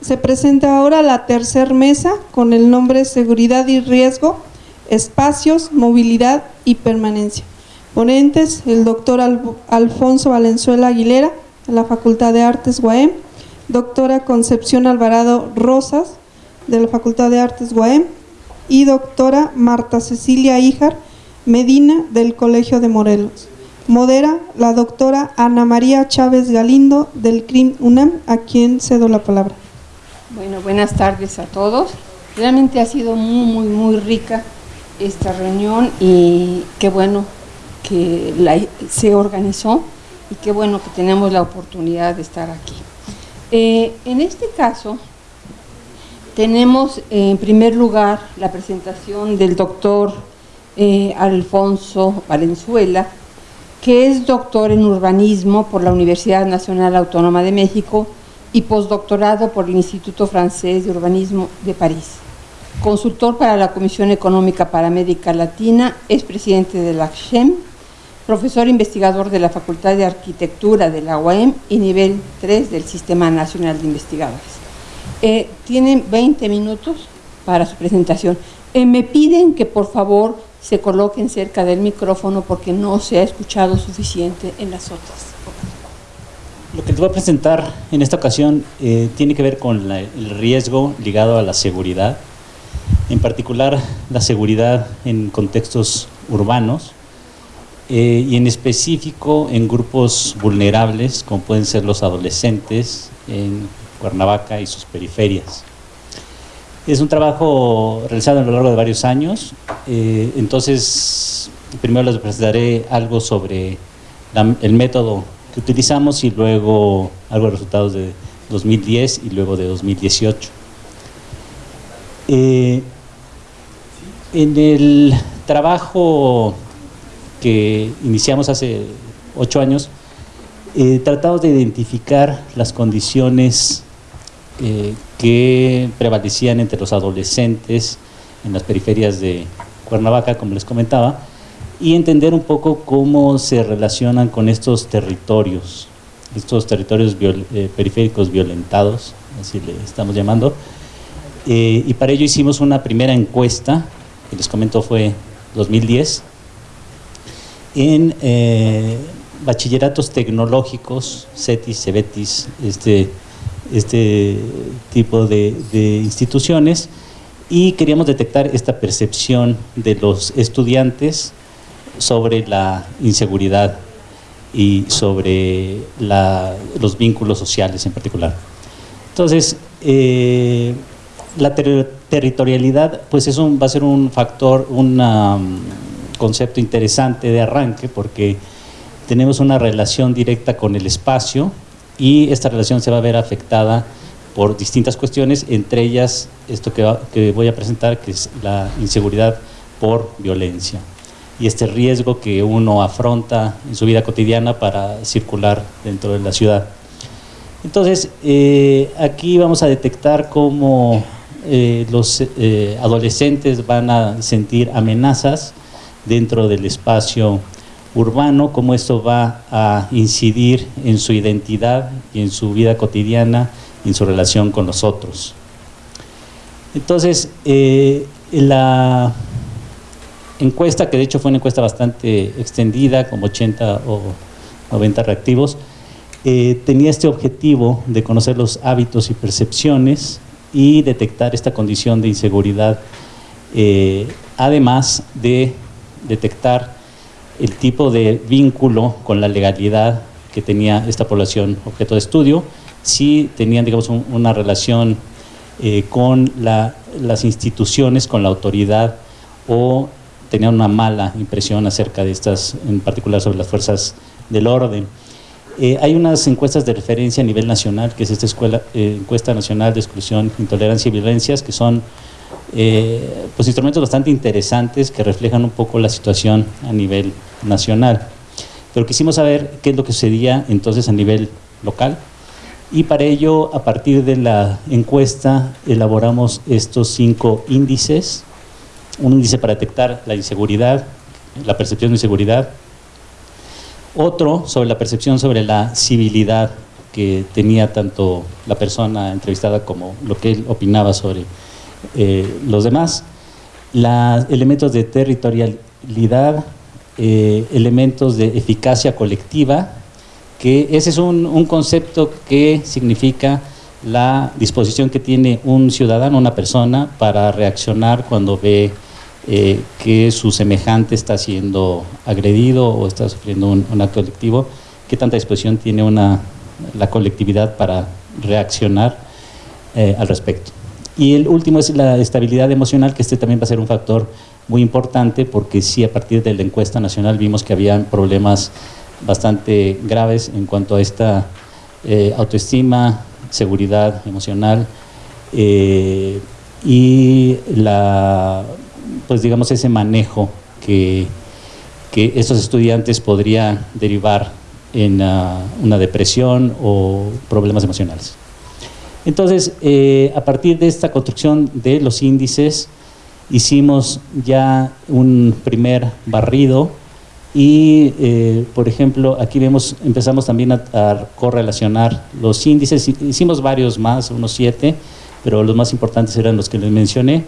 Se presenta ahora la tercer mesa con el nombre Seguridad y Riesgo, Espacios, Movilidad y Permanencia. Ponentes, el doctor Alfonso Valenzuela Aguilera, de la Facultad de Artes UAM, doctora Concepción Alvarado Rosas, de la Facultad de Artes UAM, y doctora Marta Cecilia Híjar Medina, del Colegio de Morelos. Modera la doctora Ana María Chávez Galindo, del CRIM UNAM, a quien cedo la palabra. Bueno, buenas tardes a todos. Realmente ha sido muy, muy, muy rica esta reunión y qué bueno que se organizó y qué bueno que tenemos la oportunidad de estar aquí. Eh, en este caso, tenemos en primer lugar la presentación del doctor eh, Alfonso Valenzuela, que es doctor en urbanismo por la Universidad Nacional Autónoma de México y postdoctorado por el Instituto Francés de Urbanismo de París. Consultor para la Comisión Económica para América Latina, es presidente de la CHEM, profesor investigador de la Facultad de Arquitectura de la UAM y nivel 3 del Sistema Nacional de Investigadores. Eh, tienen 20 minutos para su presentación. Eh, me piden que por favor se coloquen cerca del micrófono porque no se ha escuchado suficiente en las otras. Lo que te voy a presentar en esta ocasión eh, tiene que ver con el riesgo ligado a la seguridad, en particular la seguridad en contextos urbanos eh, y en específico en grupos vulnerables como pueden ser los adolescentes en Cuernavaca y sus periferias. Es un trabajo realizado a lo largo de varios años, eh, entonces primero les presentaré algo sobre el método utilizamos y luego algo de resultados de 2010 y luego de 2018. Eh, en el trabajo que iniciamos hace ocho años, eh, tratamos de identificar las condiciones eh, que prevalecían entre los adolescentes en las periferias de Cuernavaca, como les comentaba, y entender un poco cómo se relacionan con estos territorios, estos territorios eh, periféricos violentados, así le estamos llamando. Eh, y para ello hicimos una primera encuesta, que les comento fue 2010, en eh, bachilleratos tecnológicos, CETIS, CEBETIS, este, este tipo de, de instituciones, y queríamos detectar esta percepción de los estudiantes sobre la inseguridad y sobre los vínculos sociales en particular. Entonces, eh, la territorialidad pues es un, va a ser un factor, un um, concepto interesante de arranque porque tenemos una relación directa con el espacio y esta relación se va a ver afectada por distintas cuestiones, entre ellas esto que voy a presentar, que es la inseguridad por violencia y este riesgo que uno afronta en su vida cotidiana para circular dentro de la ciudad. Entonces, eh, aquí vamos a detectar cómo eh, los eh, adolescentes van a sentir amenazas dentro del espacio urbano, cómo esto va a incidir en su identidad y en su vida cotidiana en su relación con los otros. Entonces, la encuesta, que de hecho fue una encuesta bastante extendida, como 80 o 90 reactivos, eh, tenía este objetivo de conocer los hábitos y percepciones y detectar esta condición de inseguridad, eh, además de detectar el tipo de vínculo con la legalidad que tenía esta población objeto de estudio, si tenían digamos una relación eh, con las instituciones, con la autoridad o tenían una mala impresión acerca de estas, en particular sobre las fuerzas del orden. Eh, hay unas encuestas de referencia a nivel nacional, que es esta escuela, eh, encuesta nacional de exclusión, intolerancia y violencias, que son eh, pues instrumentos bastante interesantes que reflejan un poco la situación a nivel nacional. Pero quisimos saber qué es lo que sucedía entonces a nivel local y para ello, a partir de la encuesta, elaboramos estos cinco índices un índice para detectar la inseguridad, la percepción de inseguridad, otro sobre la percepción sobre la civilidad, que tenía tanto la persona entrevistada como lo que él opinaba sobre eh, los demás. Los elementos de territorialidad, eh, elementos de eficacia colectiva, que ese es un, concepto que significa la disposición que tiene un ciudadano, una persona, para reaccionar cuando ve eh, que su semejante está siendo agredido o está sufriendo un, acto delictivo, qué tanta disposición tiene una, la colectividad para reaccionar eh, al respecto. Y el último es la estabilidad emocional, que este también va a ser un factor muy importante, porque sí, a partir de la encuesta nacional vimos que había problemas bastante graves en cuanto a esta eh, autoestima, seguridad emocional y la, pues digamos ese manejo que, que estos estudiantes podrían derivar en uh, una depresión o problemas emocionales. Entonces, eh, a partir de esta construcción de los índices, hicimos ya un primer barrido y, eh, por ejemplo, aquí vemos, empezamos también a, a, correlacionar los índices, hicimos varios más, unos siete, pero los más importantes eran los que les mencioné,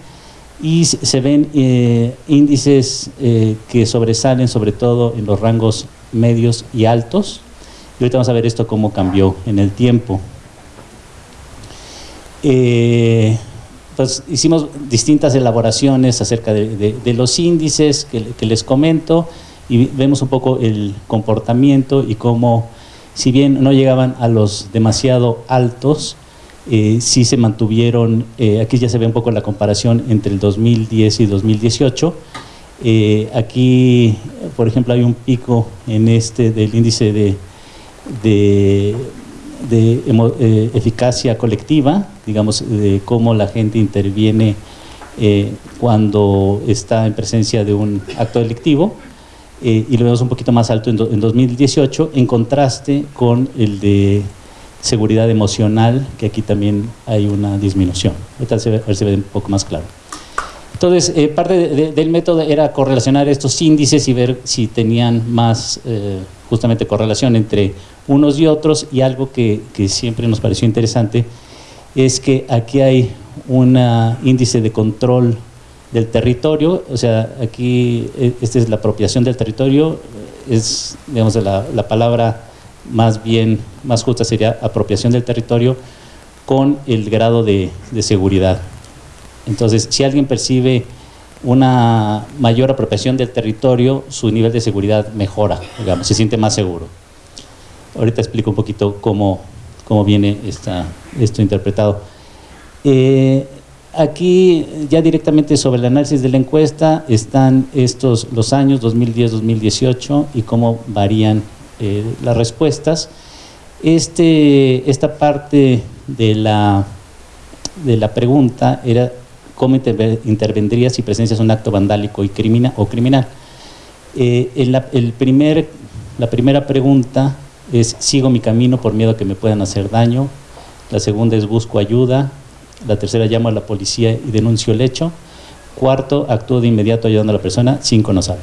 y se ven eh, índices eh, que sobresalen sobre todo en los rangos medios y altos, y ahorita vamos a ver esto cómo cambió en el tiempo. Eh, pues hicimos distintas elaboraciones acerca de, de, de los índices que, que les comento, y vemos un poco el comportamiento y cómo, si bien no llegaban a los demasiado altos, eh, sí se mantuvieron, eh, aquí ya se ve un poco la comparación entre el 2010 y 2018, eh, aquí, por ejemplo, hay un pico en este del índice de, de, eh, eficacia colectiva, digamos, de cómo la gente interviene eh, cuando está en presencia de un acto delictivo, y lo vemos un poquito más alto en, do, en, 2018, en contraste con el de seguridad emocional, que aquí también hay una disminución. A ver si ve un poco más claro. Entonces, eh, parte de, de, del método era correlacionar estos índices y ver si tenían más eh, justamente correlación entre unos y otros, y algo que, que siempre nos pareció interesante es que aquí hay un índice de control del territorio, o sea, aquí e, esta es la apropiación del territorio, es, digamos, la, la palabra más bien, más justa sería apropiación del territorio con el grado de, seguridad. Entonces, si alguien percibe una mayor apropiación del territorio, su nivel de seguridad mejora, se siente más seguro. Ahorita explico un poquito cómo, cómo viene esta, esto interpretado. Eh, Aquí ya directamente sobre el análisis de la encuesta están estos los años 2010-2018 y cómo varían eh, las respuestas. Este, esta parte de la, de la pregunta era cómo intervendría si presencias un acto vandálico y criminal, o criminal. Eh, la, el primer, la primera pregunta es sigo mi camino por miedo a que me puedan hacer daño. La segunda es busco ayuda. La tercera, llamo a la policía y denuncio el hecho. Cuarto, actúo de inmediato ayudando a la persona. Cinco, no sabe.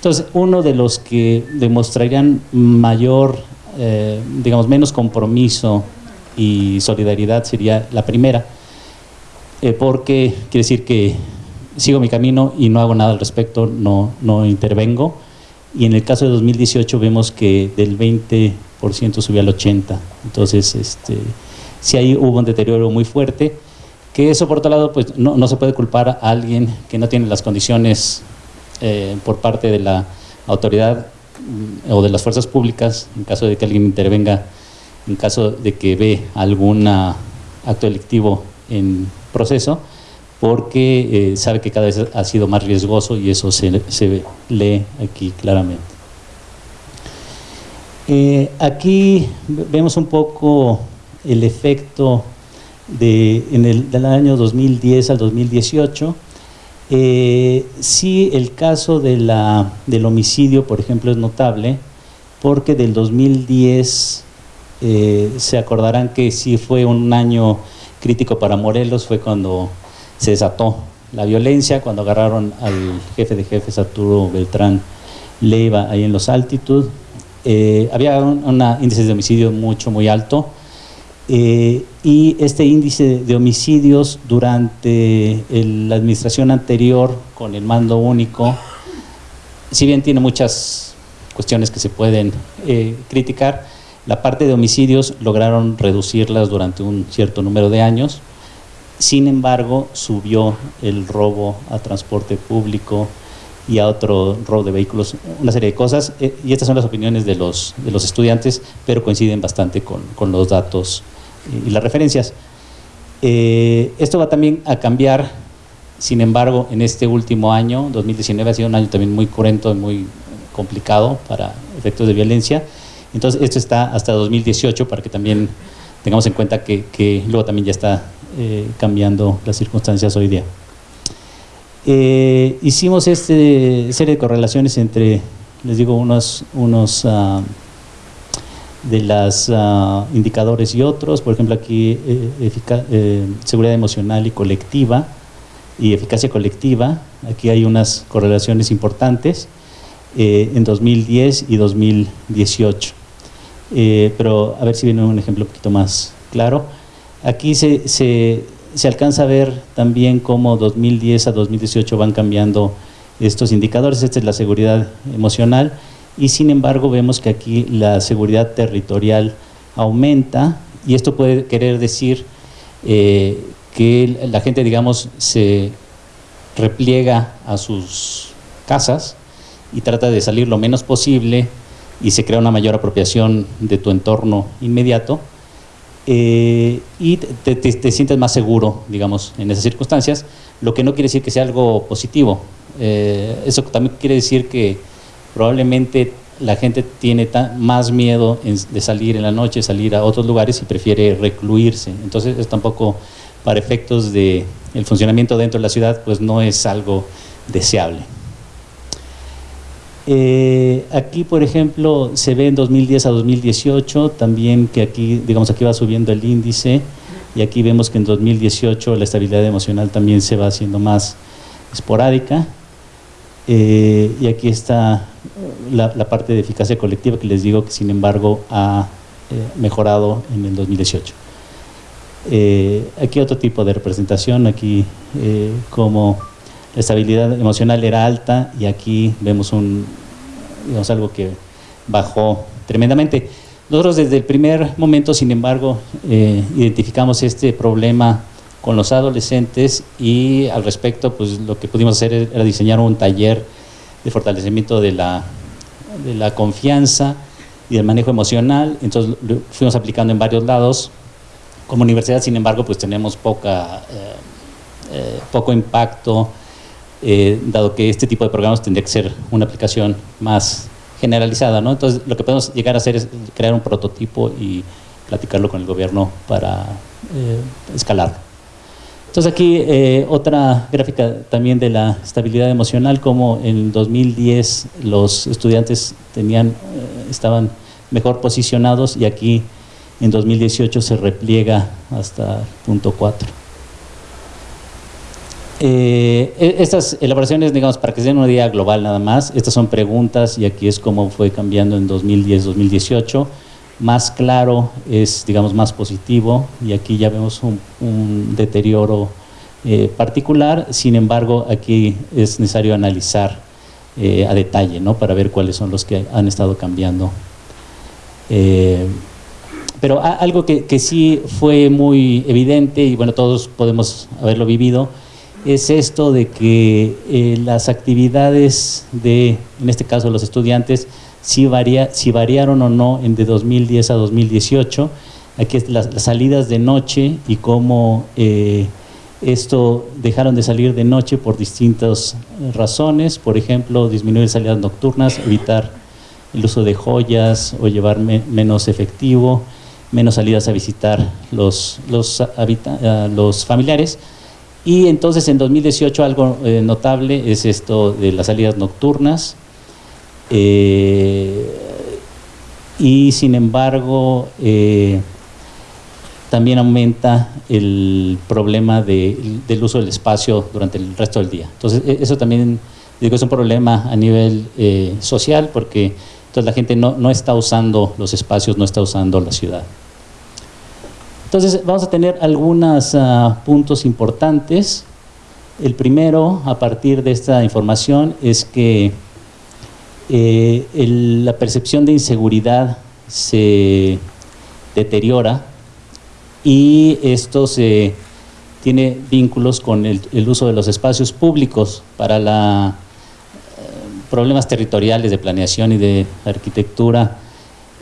Entonces, uno de los que demostrarían mayor, eh, digamos, menos compromiso y solidaridad sería la primera, eh, porque quiere decir que sigo mi camino y no hago nada al respecto, no, no intervengo. Y en el caso de 2018 vemos que del 20% subió al 80%. Entonces, este, si ahí hubo un deterioro muy fuerte que eso por otro lado pues no, no, se puede culpar a alguien que no tiene las condiciones eh, por parte de la autoridad mm, o de las fuerzas públicas en caso de que alguien intervenga en caso de que ve algún acto delictivo en proceso porque eh, sabe que cada vez ha sido más riesgoso y eso se, se lee aquí claramente. Eh, aquí vemos un poco el efecto de, en el, del año 2010 al 2018. Eh, sí, el caso de la, del homicidio, por ejemplo, es notable, porque del 2010 eh, se acordarán que sí fue un año crítico para Morelos, fue cuando se desató la violencia, cuando agarraron al jefe de jefes, Arturo Beltrán Leiva, ahí en los Altitud. Eh, había un índice de homicidio mucho, muy alto, Eh, y este índice de homicidios durante la administración anterior con el mando único, si bien tiene muchas cuestiones que se pueden eh, criticar, la parte de homicidios lograron reducirlas durante un cierto número de años, sin embargo subió el robo a transporte público y a otro robo de vehículos, una serie de cosas, eh, y estas son las opiniones de los, de los estudiantes, pero coinciden bastante con, con los datos y las referencias. Eh, esto va también a cambiar, sin embargo, en este último año, 2019 ha sido un año también muy cruento y muy complicado para efectos de violencia. Entonces, esto está hasta 2018 para que también tengamos en cuenta que, luego también ya está eh, cambiando las circunstancias hoy día. Eh, hicimos este serie de correlaciones entre, les digo, unos, unos ah, de los ah, indicadores y otros, por ejemplo aquí eh, eh, seguridad emocional y colectiva y eficacia colectiva, aquí hay unas correlaciones importantes eh, en 2010 y 2018, pero a ver si viene un ejemplo un poquito más claro. Aquí se, se, se alcanza a ver también cómo 2010 a 2018 van cambiando estos indicadores, esta es la seguridad emocional, y sin embargo vemos que aquí la seguridad territorial aumenta y esto puede querer decir eh, que la gente, digamos, se repliega a sus casas y trata de salir lo menos posible y se crea una mayor apropiación de tu entorno inmediato eh, y te, sientes más seguro, digamos, en esas circunstancias, lo que no quiere decir que sea algo positivo. Eh, eso también quiere decir que probablemente la gente tiene más miedo de salir en la noche, salir a otros lugares y prefiere recluirse. Entonces, es tampoco para efectos de el funcionamiento dentro de la ciudad, pues no es algo deseable. Eh, aquí, por ejemplo, se ve en 2010 a 2018 también que aquí, digamos, aquí va subiendo el índice y aquí vemos que en 2018 la estabilidad emocional también se va haciendo más esporádica eh, y aquí está la, parte de eficacia colectiva que les digo que sin embargo ha eh, mejorado en el 2018. Eh, aquí otro tipo de representación, aquí como la estabilidad emocional era alta y aquí vemos un, digamos, algo que bajó tremendamente. Nosotros desde el primer momento, sin embargo, identificamos este problema con los adolescentes y al respecto pues lo que pudimos hacer era diseñar un taller de fortalecimiento de la, de la confianza y del manejo emocional, entonces lo fuimos aplicando en varios lados. Como universidad, sin embargo, pues tenemos poca, eh, eh, poco impacto, eh, dado que este tipo de programas tendría que ser una aplicación más generalizada, ¿no? Entonces, lo que podemos llegar a hacer es crear un prototipo y platicarlo con el gobierno para escalarlo. Entonces aquí eh, otra gráfica también de la estabilidad emocional, como en 2010 los estudiantes tenían, eh, estaban mejor posicionados y aquí en 2018 se repliega hasta punto 4. Eh, e, estas elaboraciones, digamos, para que se den una idea global nada más, estas son preguntas y aquí es como fue cambiando en 2010-2018 más claro es, digamos, más positivo y aquí ya vemos un, deterioro eh, particular, sin embargo, aquí es necesario analizar eh, a detalle, ¿no? Para ver cuáles son los que han estado cambiando. Eh, pero algo que, que, sí fue muy evidente, y bueno, todos podemos haberlo vivido, es esto de que las actividades de, en este caso, los estudiantes, si, varía, si variaron o no en de 2010 a 2018. Aquí las, las salidas de noche y cómo eh, esto dejaron de salir de noche por distintas razones, por ejemplo, disminuir salidas nocturnas, evitar el uso de joyas o llevar menos efectivo, menos salidas a visitar los, los, familiares. Y entonces en 2018 algo eh, notable es esto de las salidas nocturnas, eh, y sin embargo, eh, también aumenta el problema del uso del espacio durante el resto del día. Entonces, e, eso también digo, es un problema a nivel eh, social porque entonces la gente no, no, está usando los espacios, no está usando la ciudad. Entonces vamos a tener algunos ah, puntos importantes. El primero, a partir de esta información, es que eh, la percepción de inseguridad se deteriora y esto se tiene vínculos con el, uso de los espacios públicos para la, eh, problemas territoriales de planeación y de arquitectura.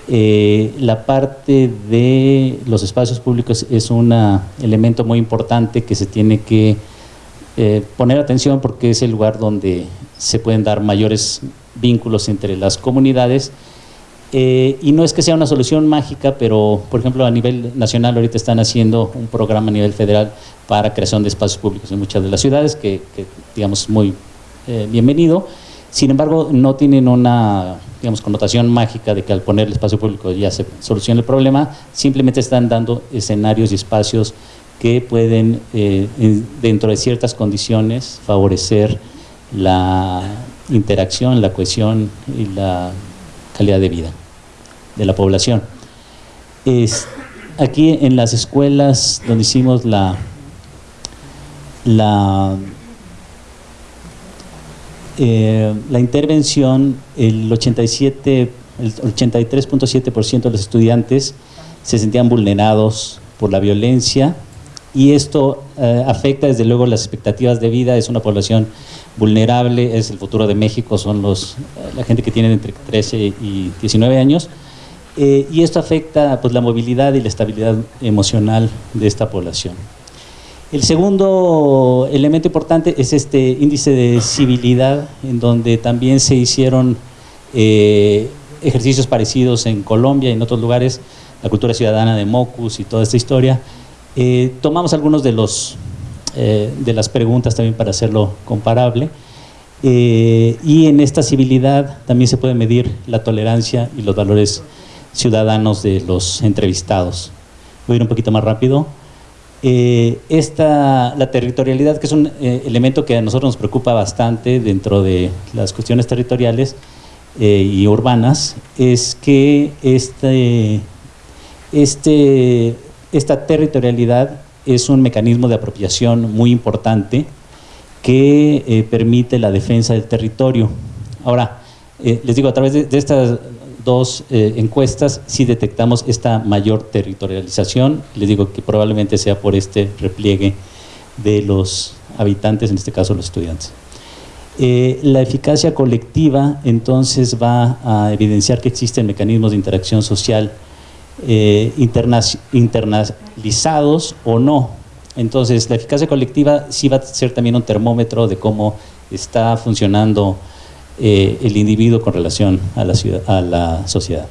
Eh, la parte de los espacios públicos es un elemento muy importante que se tiene que poner atención porque es el lugar donde se pueden dar mayores vínculos entre las comunidades eh, y no es que sea una solución mágica, pero por ejemplo a nivel nacional ahorita están haciendo un programa a nivel federal para creación de espacios públicos en muchas de las ciudades, que, digamos muy eh, bienvenido. Sin embargo, no tienen una digamos, connotación mágica de que al poner el espacio público ya se soluciona el problema, simplemente están dando escenarios y espacios que pueden, eh, dentro de ciertas condiciones, favorecer la interacción, la cohesión y la calidad de vida de la población. Es, aquí en las escuelas donde hicimos la, la, eh, la intervención, el 87, el 83.7% de los estudiantes se sentían vulnerados por la violencia y esto eh, afecta desde luego las expectativas de vida, es una población vulnerable, es el futuro de México, son los, la gente que tiene entre 13 y 19 años, eh, y esto afecta pues, la movilidad y la estabilidad emocional de esta población. El segundo elemento importante es este índice de civilidad, en donde también se hicieron eh, ejercicios parecidos en Colombia y en otros lugares, la cultura ciudadana de Mocus y toda esta historia. Eh, tomamos algunos de los eh, de las preguntas también para hacerlo comparable. Eh, y en esta civilidad también se puede medir la tolerancia y los valores ciudadanos de los entrevistados. Voy a ir un poquito más rápido. Esta, la territorialidad, que es un elemento que a nosotros nos preocupa bastante dentro de las cuestiones territoriales y urbanas, es que este, este, esta territorialidad es un mecanismo de apropiación muy importante que eh, permite la defensa del territorio. Ahora, eh, les digo, a través de, estas dos eh, encuestas sí detectamos esta mayor territorialización, les digo que probablemente sea por este repliegue de los habitantes, en este caso los estudiantes. la eficacia colectiva entonces va a evidenciar que existen mecanismos de interacción social eh, internalizados o no. Entonces, la eficacia colectiva sí va a ser también un termómetro de cómo está funcionando eh, el individuo con relación a la, ciudad, a la sociedad.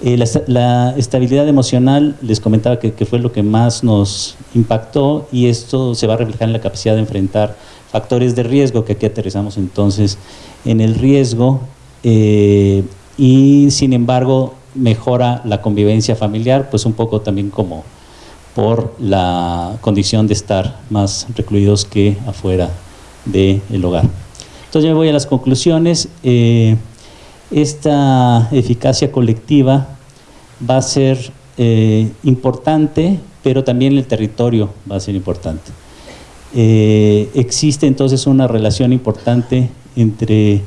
Eh, la, estabilidad emocional, les comentaba que, fue lo que más nos impactó y esto se va a reflejar en la capacidad de enfrentar factores de riesgo, que aquí aterrizamos entonces en el riesgo y sin embargo mejora la convivencia familiar, pues un poco también como por la condición de estar más recluidos que afuera del hogar. Entonces yo me voy a las conclusiones. Eh, esta eficacia colectiva va a ser eh, importante, pero también el territorio va a ser importante. Eh, existe entonces una relación importante entre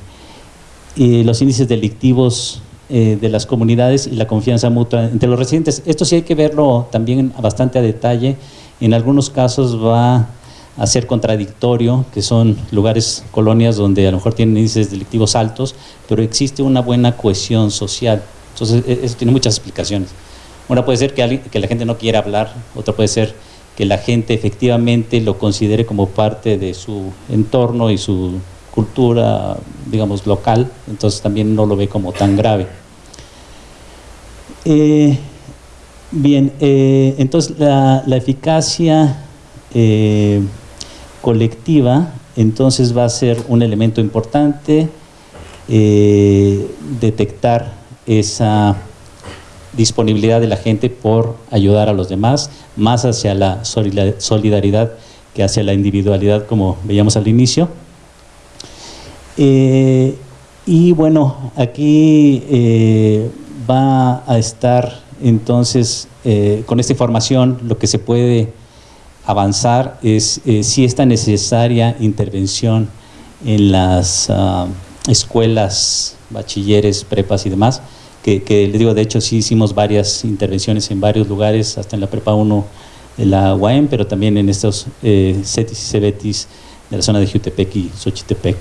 los índices delictivos eh, de las comunidades y la confianza mutua entre los residentes. Esto sí hay que verlo también bastante a detalle. En algunos casos va a ser contradictorio, que son lugares, colonias donde a lo mejor tienen índices delictivos altos, pero existe una buena cohesión social. Entonces, e, eso tiene muchas explicaciones. Una puede ser que, que la gente no quiera hablar, otra puede ser que la gente efectivamente lo considere como parte de su entorno y su cultura, digamos, local, entonces también no lo ve como tan grave. Eh, bien, eh, entonces la, eficacia eh, colectiva entonces va a ser un elemento importante detectar esa disponibilidad de la gente por ayudar a los demás, más hacia la solidaridad que hacia la individualidad como veíamos al inicio. Y bueno, aquí va a estar Entonces, eh, con esta información lo que se puede avanzar es eh, si esta necesaria intervención en las ah, escuelas, bachilleres, prepas y demás, que, que les digo, de hecho sí hicimos varias intervenciones en varios lugares, hasta en la prepa 1 de la UAM, pero también en estos eh, CETIS y CEBETIS de la zona de Jutepec y Xochitepec.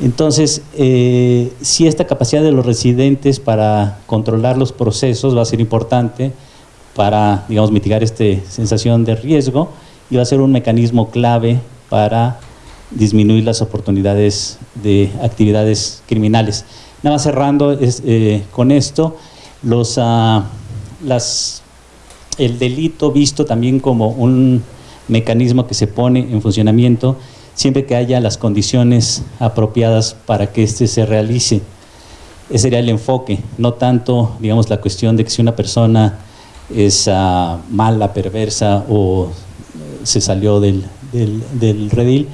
Entonces, eh, si esta capacidad de los residentes para controlar los procesos va a ser importante para, digamos, mitigar esta sensación de riesgo y va a ser un mecanismo clave para disminuir las oportunidades de actividades criminales. Nada más cerrando eh, con esto, los, ah, las, el delito visto también como un mecanismo que se pone en funcionamiento siempre que haya las condiciones apropiadas para que éste se realice. Ese sería el enfoque, no tanto, digamos, la cuestión de que si una persona es ah, mala, perversa o se salió del, del, redil,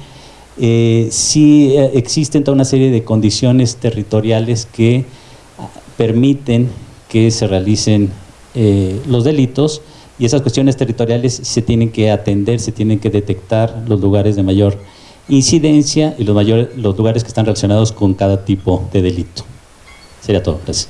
eh, sí eh, existen toda una serie de condiciones territoriales que ah, permiten que se realicen eh, los delitos y esas cuestiones territoriales se tienen que atender, se tienen que detectar los lugares de mayor incidencia y los, mayores, los lugares que están relacionados con cada tipo de delito. Sería todo. Gracias.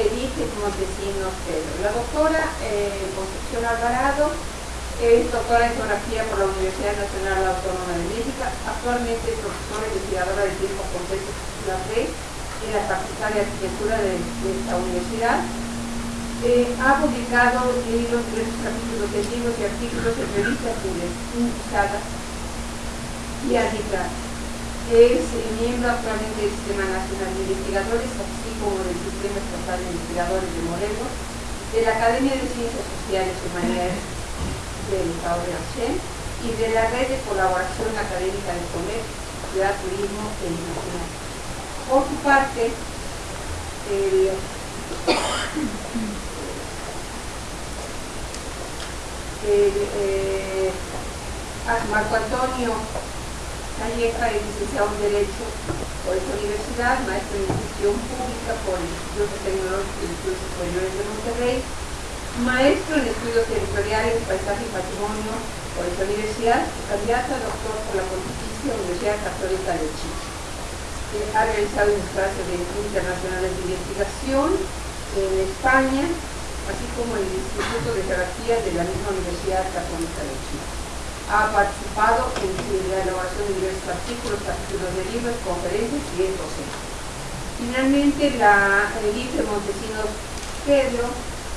Edith Montesinos Pedro. La doctora eh, Concepción Alvarado es doctora en geografía por la Universidad Nacional Autónoma de México, actualmente es profesora investigadora del tiempo completo la red en la Facultad de Arquitectura de, esta universidad. Eh, ha publicado libros, diversos capítulos de libros y artículos en revistas publicadas y arbitral. Es miembro actualmente del Sistema Nacional de Investigadores, así como del Sistema Estatal de Investigadores de Morelos, de la Academia de Ciencias Sociales y Humanidades del Estado de Archen y de la Red de Colaboración Académica de Comercio, Ciudad, Turismo e Internacional. Por su parte, el, eh, Marco Antonio Calleja es licenciado en Derecho por esta universidad, maestro en Institución Pública por el Instituto Tecnológico y Estudios Superiores de Monterrey, maestro en Estudios Territoriales, Paisaje y Patrimonio por esta universidad, candidato a doctor por la Pontificia Universidad Católica de Chile. Eh, ha realizado clases de internacionales de investigación en España, así como en el Instituto de Geografía de la misma Universidad Católica de Chile ha participado en la elaboración de diversos artículos, capítulos de libros, conferencias y es docente. Finalmente, la Elise Montesinos Pedro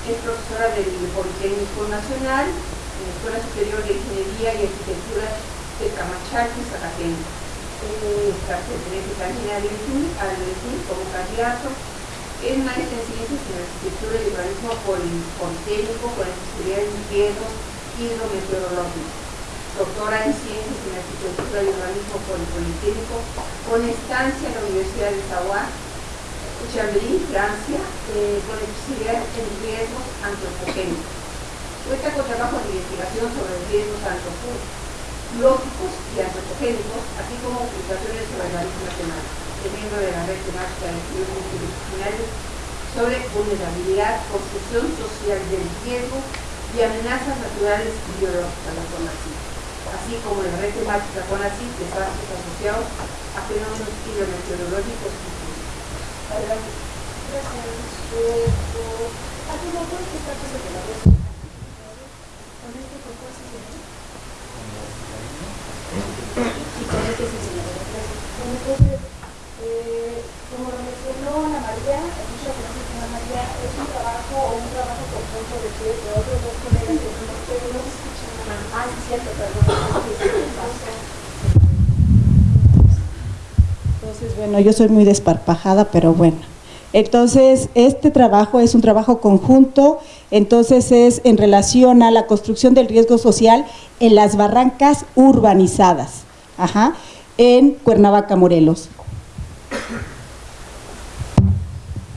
es profesora del Politécnico Nacional, en la Escuela Superior de Ingeniería y Arquitectura de Camachaki, Zacatecas. Pertenece también al ENSUR como candidato. Es maestra en Ciencias en Arquitectura y Urbanismo Politécnico con especialidad en riesgos hidrometeorológicos doctora en Ciencias en Arquitectura y Urbanismo por el Politécnico, con estancia en la Universidad de Savoie, Chambéry, Francia, eh, con especialidad en riesgos antropogénicos. Cuenta con trabajo de investigación sobre riesgos antropológicos y antropogénicos, así como publicaciones sobre marisco nacional. Es miembro de la red temática de estudios multidisciplinarios sobre vulnerabilidad, construcción social del riesgo y amenazas naturales y biológicas, la formación así como la red temática CONACYT de espacios asociados a fenómenos hidrometeorológicos eh, María, es un trabajo o un trabajo conjunto de, de otros dos colegas escuchan entonces, bueno, yo soy muy desparpajada, pero bueno. Entonces, este trabajo es un trabajo conjunto, entonces es en relación a la construcción del riesgo social en las barrancas urbanizadas, ajá, en Cuernavaca, Morelos.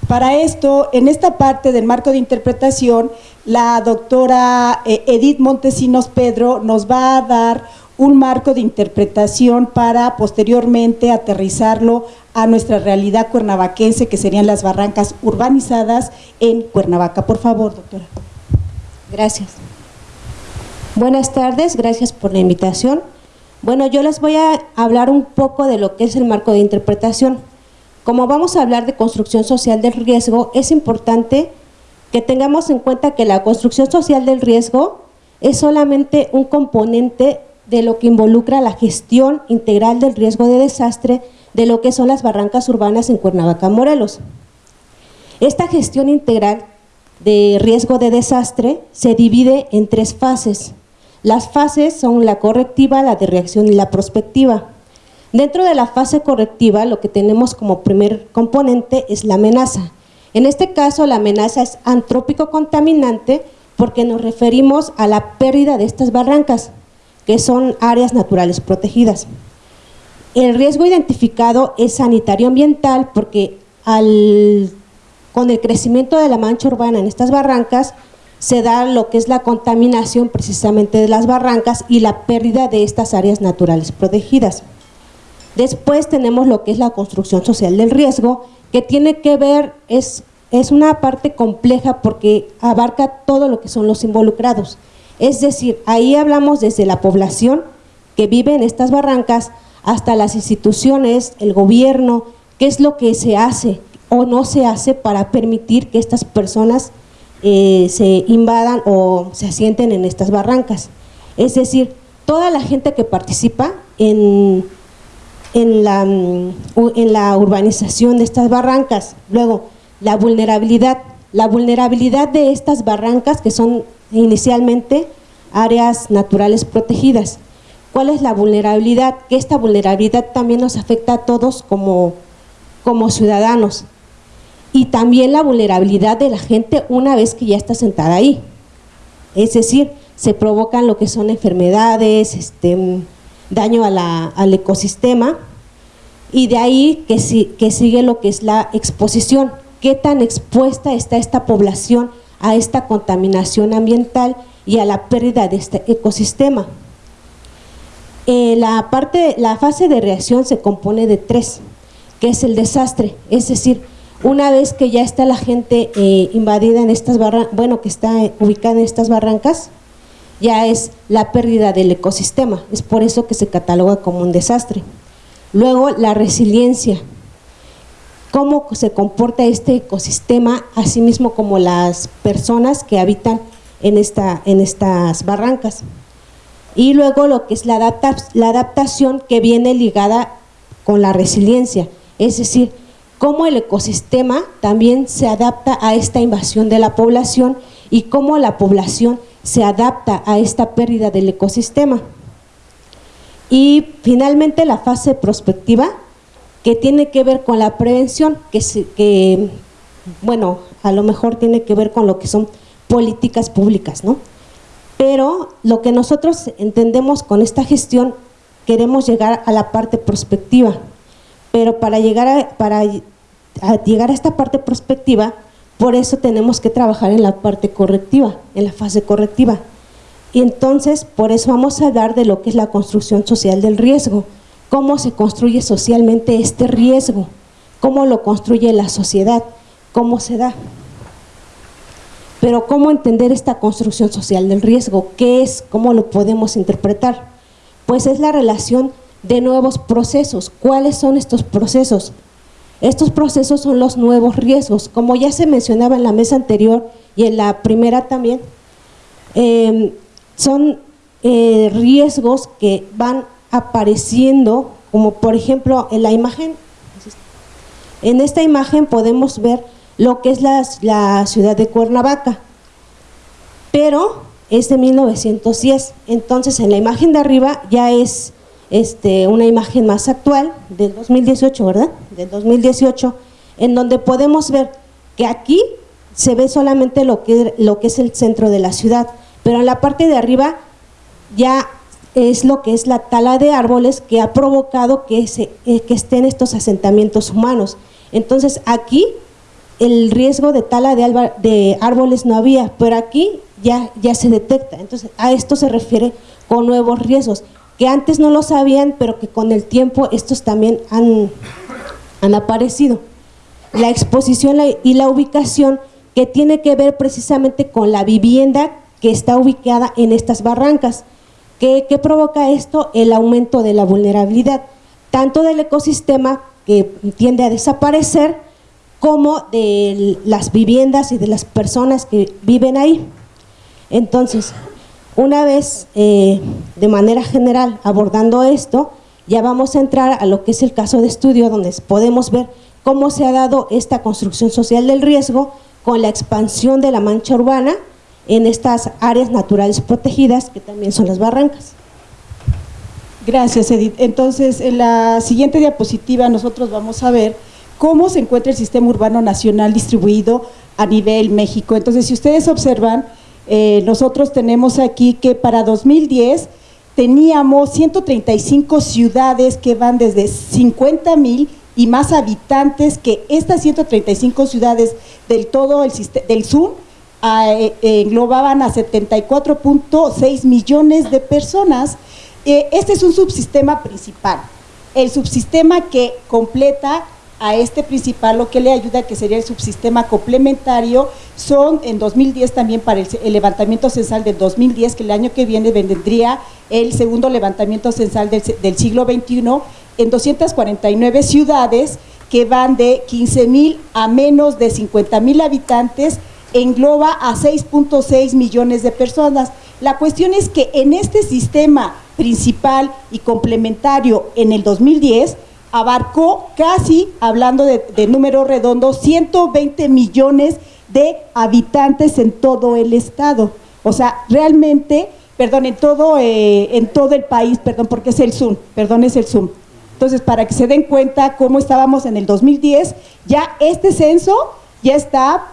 Para esto, en esta parte del marco de interpretación, la doctora eh, Edith Montesinos Pedro nos va a dar un marco de interpretación para posteriormente aterrizarlo a nuestra realidad cuernavaquense, que serían las barrancas urbanizadas en Cuernavaca. Por favor, doctora. Gracias. Buenas tardes, gracias por la invitación. Bueno, yo les voy a hablar un poco de lo que es el marco de interpretación. Como vamos a hablar de construcción social del riesgo, es importante que tengamos en cuenta que la construcción social del riesgo es solamente un componente de lo que involucra la gestión integral del riesgo de desastre de lo que son las barrancas urbanas en Cuernavaca, Morelos. Esta gestión integral de riesgo de desastre se divide en tres fases. Las fases son la correctiva, la de reacción y la prospectiva. Dentro de la fase correctiva, lo que tenemos como primer componente es la amenaza. En este caso, la amenaza es antrópico contaminante porque nos referimos a la pérdida de estas barrancas, que son áreas naturales protegidas. El riesgo identificado es sanitario ambiental porque con el crecimiento de la mancha urbana en estas barrancas se da lo que es la contaminación precisamente de las barrancas y la pérdida de estas áreas naturales protegidas. Después tenemos lo que es la construcción social del riesgo, que tiene que ver, es, es una parte compleja porque abarca todo lo que son los involucrados. Es decir, ahí hablamos desde la población que vive en estas barrancas hasta las instituciones, el gobierno, qué es lo que se hace o no se hace para permitir que estas personas eh, se invadan o se asienten en estas barrancas. Es decir, toda la gente que participa en, en, la, mm, en la urbanización de estas barrancas. Luego, la vulnerabilidad. La vulnerabilidad de estas barrancas que son inicialmente áreas naturales protegidas. ¿Cuál es la vulnerabilidad? Que esta vulnerabilidad también nos afecta a todos como, como ciudadanos. Y también la vulnerabilidad de la gente una vez que ya está sentada ahí. Es decir, se provocan lo que son enfermedades, este, daño al ecosistema y de ahí que, que sigue lo que es la exposición. ¿Qué tan expuesta está esta población a esta contaminación ambiental y a la pérdida de este ecosistema. Eh, la, parte, la fase de reacción se compone de tres, que es el desastre, es decir, una vez que ya está la gente eh, invadida en estas barrancas, bueno, que está ubicada en estas barrancas, ya es la pérdida del ecosistema, es por eso que se cataloga como un desastre. Luego, la resiliencia, cómo se comporta este ecosistema, así mismo como las personas que habitan en, esta, en estas barrancas. Y luego lo que es la, la adaptación que viene ligada con la resiliencia, es decir, cómo el ecosistema también se adapta a esta invasión de la población y cómo la población se adapta a esta pérdida del ecosistema. Y finalmente la fase prospectiva, que tiene que ver con la prevención, que, bueno, a lo mejor tiene que ver con lo que son políticas públicas, ¿no? Pero lo que nosotros entendemos con esta gestión, queremos llegar a la parte prospectiva, pero para llegar para llegar a esta parte prospectiva, por eso tenemos que trabajar en la parte correctiva, en la fase correctiva. Y entonces, por eso vamos a hablar de lo que es la construcción social del riesgo, cómo se construye socialmente este riesgo, cómo lo construye la sociedad, cómo se da. Pero ¿cómo entender esta construcción social del riesgo? ¿Qué es? ¿Cómo lo podemos interpretar? Pues es la relación de nuevos procesos. ¿Cuáles son estos procesos? Estos procesos son los nuevos riesgos. Como ya se mencionaba en la mesa anterior y en la primera también, em, son eh, riesgos que van apareciendo, como por ejemplo en la imagen, en esta imagen podemos ver lo que es la, ciudad de Cuernavaca. pero es de 1910. Entonces, en la imagen de arriba ya es este, una imagen más actual, del 2018, ¿verdad? Del 2018, en donde podemos ver que aquí se ve solamente lo que, lo que es el centro de la ciudad, pero en la parte de arriba ya es lo que es la tala de árboles que ha provocado que, se, eh, que estén estos asentamientos humanos. Entonces aquí el riesgo de tala de, de, árboles no había, pero aquí ya, ya se detecta. Entonces a esto se refiere con nuevos riesgos, que antes no lo sabían, pero que con el tiempo estos también han, han aparecido. La exposición y la ubicación que tiene que ver precisamente con la vivienda que está ubicada en estas barrancas. ¿Qué, provoca esto? El aumento de la vulnerabilidad, tanto del ecosistema que tiende a desaparecer, como de las viviendas y de las personas que viven ahí. Entonces, una vez eh, de manera general abordando esto, ya vamos a entrar a lo que es el caso de estudio, donde podemos ver cómo se ha dado esta construcción social del riesgo con la expansión de la mancha urbana en estas áreas naturales protegidas que también son las barrancas. Gracias, Edith. Entonces, en la siguiente diapositiva nosotros vamos a ver cómo se encuentra el sistema urbano nacional distribuido a nivel México. Entonces, si ustedes observan, eh, nosotros tenemos aquí que para 2010 teníamos 135 ciudades que van desde 50 mil y más habitantes que estas 135 ciudades del todo el del sur eh, englobaban a 74.6 millones de personas. Eh, este es un subsistema principal. El subsistema que completa a este principal lo que le ayuda, que sería el subsistema complementario, son en 2010 también para el, levantamiento censal del 2010, que el año que viene vendría el segundo levantamiento censal del, del siglo XXI, en 249 ciudades que van de 15 mil a menos de 50 mil habitantes, engloba a 6.6 millones de personas. La cuestión es que en este sistema principal y complementario en el 2010 abarcó casi, hablando de, número redondo, 120 millones de habitantes en todo el estado. O sea, realmente, perdón, en todo, eh, en todo el país, perdón, porque es el Zoom, perdón, es el Zoom. Entonces, para que se den cuenta cómo estábamos en el 2010, ya este censo ya está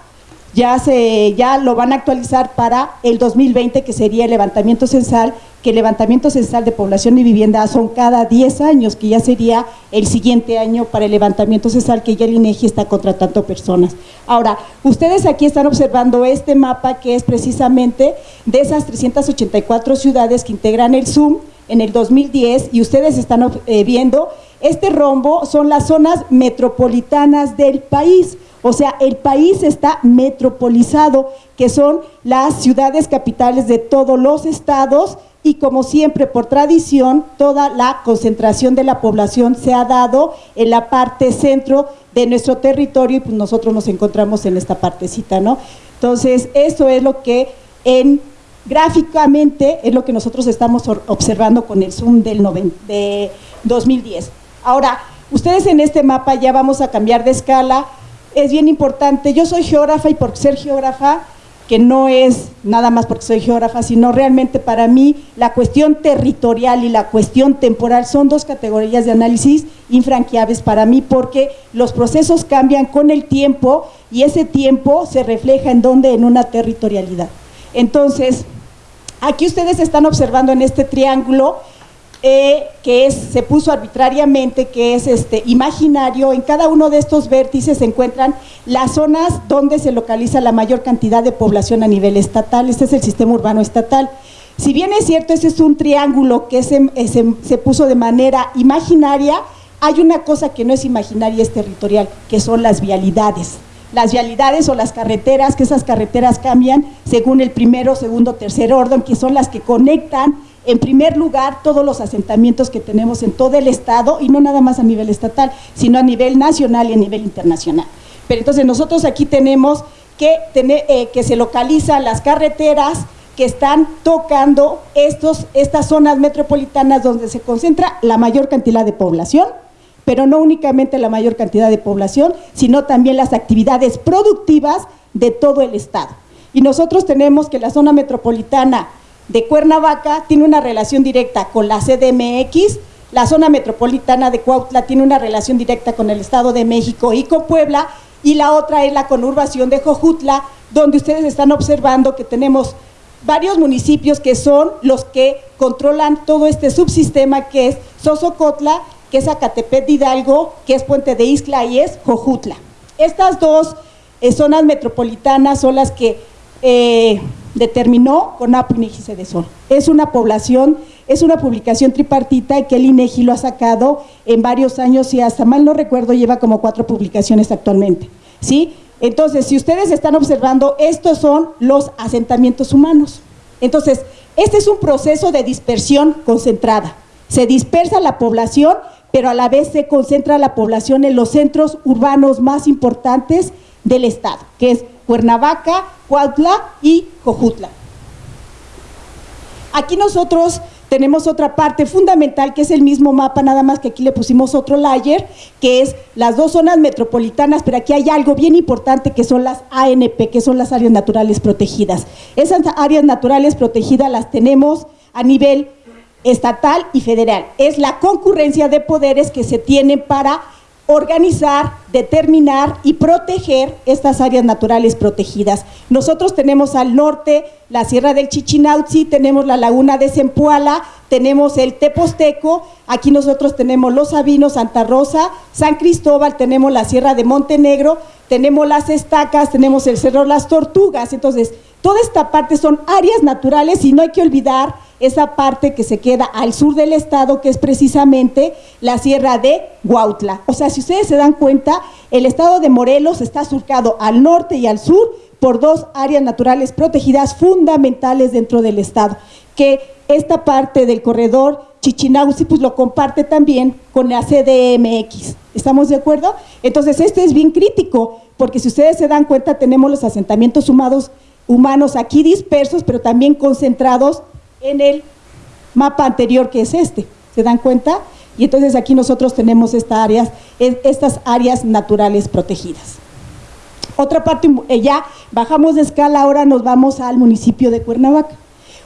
ya, se, ya lo van a actualizar para el 2020, que sería el levantamiento censal, que el levantamiento censal de población y vivienda son cada 10 años, que ya sería el siguiente año para el levantamiento censal, que ya el INEGI está contratando personas. Ahora, ustedes aquí están observando este mapa que es precisamente de esas 384 ciudades que integran el ZOOM en el 2010 y ustedes están eh, viendo, este rombo son las zonas metropolitanas del país. O sea, el país está metropolizado, que son las ciudades capitales de todos los estados y como siempre por tradición, toda la concentración de la población se ha dado en la parte centro de nuestro territorio y pues nosotros nos encontramos en esta partecita, ¿no? Entonces, eso es lo que en gráficamente es lo que nosotros estamos observando con el Zoom del de 2010. Ahora, ustedes en este mapa ya vamos a cambiar de escala, es bien importante. Yo soy geógrafa y por ser geógrafa, que no es nada más porque soy geógrafa, sino realmente para mí la cuestión territorial y la cuestión temporal son dos categorías de análisis infranqueables para mí porque los procesos cambian con el tiempo y ese tiempo se refleja en donde, en una territorialidad. Entonces, aquí ustedes están observando en este triángulo eh, que se puso arbitrariamente, que es este, imaginario. En cada uno de estos vértices se encuentran las zonas donde se localiza la mayor cantidad de población a nivel estatal. Este es el sistema urbano estatal. Si bien es cierto, ese es un triángulo que se, eh, se puso de manera imaginaria, hay una cosa que no es imaginaria, es territorial, que son las vialidades las vialidades o las carreteras, que esas carreteras cambian según el primero, segundo, tercer orden, que son las que conectan en primer lugar, todos los asentamientos que tenemos en todo el Estado, y no nada más a nivel estatal, sino a nivel nacional y a nivel internacional. Pero entonces nosotros aquí tenemos que, tener, eh, que se localizan las carreteras que están tocando estos, estas zonas metropolitanas donde se concentra la mayor cantidad de población, pero no únicamente la mayor cantidad de población, sino también las actividades productivas de todo el Estado. y nosotros tenemos que la zona metropolitana de Cuernavaca tiene una relación directa con la CDMX, la zona metropolitana de Cuautla tiene una relación directa con el Estado de México y con Puebla, y la otra es la conurbación de Jojutla, donde ustedes están observando que tenemos varios municipios que son los que controlan todo este subsistema que es Sosocotla, que es Acatepet de Hidalgo, que es Puente de Isla y es Jojutla. Estas dos eh, zonas metropolitanas son las que eh, determinó CONAPO INEGI de Sol. Es una población, es una publicación tripartita que el INEGI lo ha sacado en varios años y hasta mal no recuerdo lleva como cuatro publicaciones actualmente. ¿sí? Entonces, si ustedes están observando, estos son los asentamientos humanos. Entonces, este es un proceso de dispersión concentrada. Se dispersa la población, pero a la vez se concentra la población en los centros urbanos más importantes del estado, que es Cuernavaca, Cuautla y Cojutla. Aquí nosotros tenemos otra parte fundamental que es el mismo mapa, nada más que aquí le pusimos otro layer, que es las dos zonas metropolitanas, pero aquí hay algo bien importante que son las ANP, que son las áreas naturales protegidas. Esas áreas naturales protegidas las tenemos a nivel estatal y federal. Es la concurrencia de poderes que se tienen para organizar, determinar y proteger estas áreas naturales protegidas. Nosotros tenemos al norte la Sierra del Chichinauzi, tenemos la laguna de Zempoala, tenemos el Teposteco, aquí nosotros tenemos Los Sabinos, Santa Rosa, San Cristóbal, tenemos la Sierra de Montenegro, tenemos las estacas, tenemos el Cerro Las Tortugas, entonces toda esta parte son áreas naturales y no hay que olvidar esa parte que se queda al sur del estado, que es precisamente la sierra de Huautla. O sea, si ustedes se dan cuenta, el estado de Morelos está surcado al norte y al sur por dos áreas naturales protegidas fundamentales dentro del estado, que esta parte del corredor Chichinauzi pues lo comparte también con la CDMX. ¿Estamos de acuerdo? Entonces, este es bien crítico, porque si ustedes se dan cuenta, tenemos los asentamientos humanos aquí dispersos, pero también concentrados en el mapa anterior que es este. ¿Se dan cuenta? Y entonces aquí nosotros tenemos estas áreas, estas áreas naturales protegidas. Otra parte, eh, ya bajamos de escala, ahora nos vamos al municipio de Cuernavaca.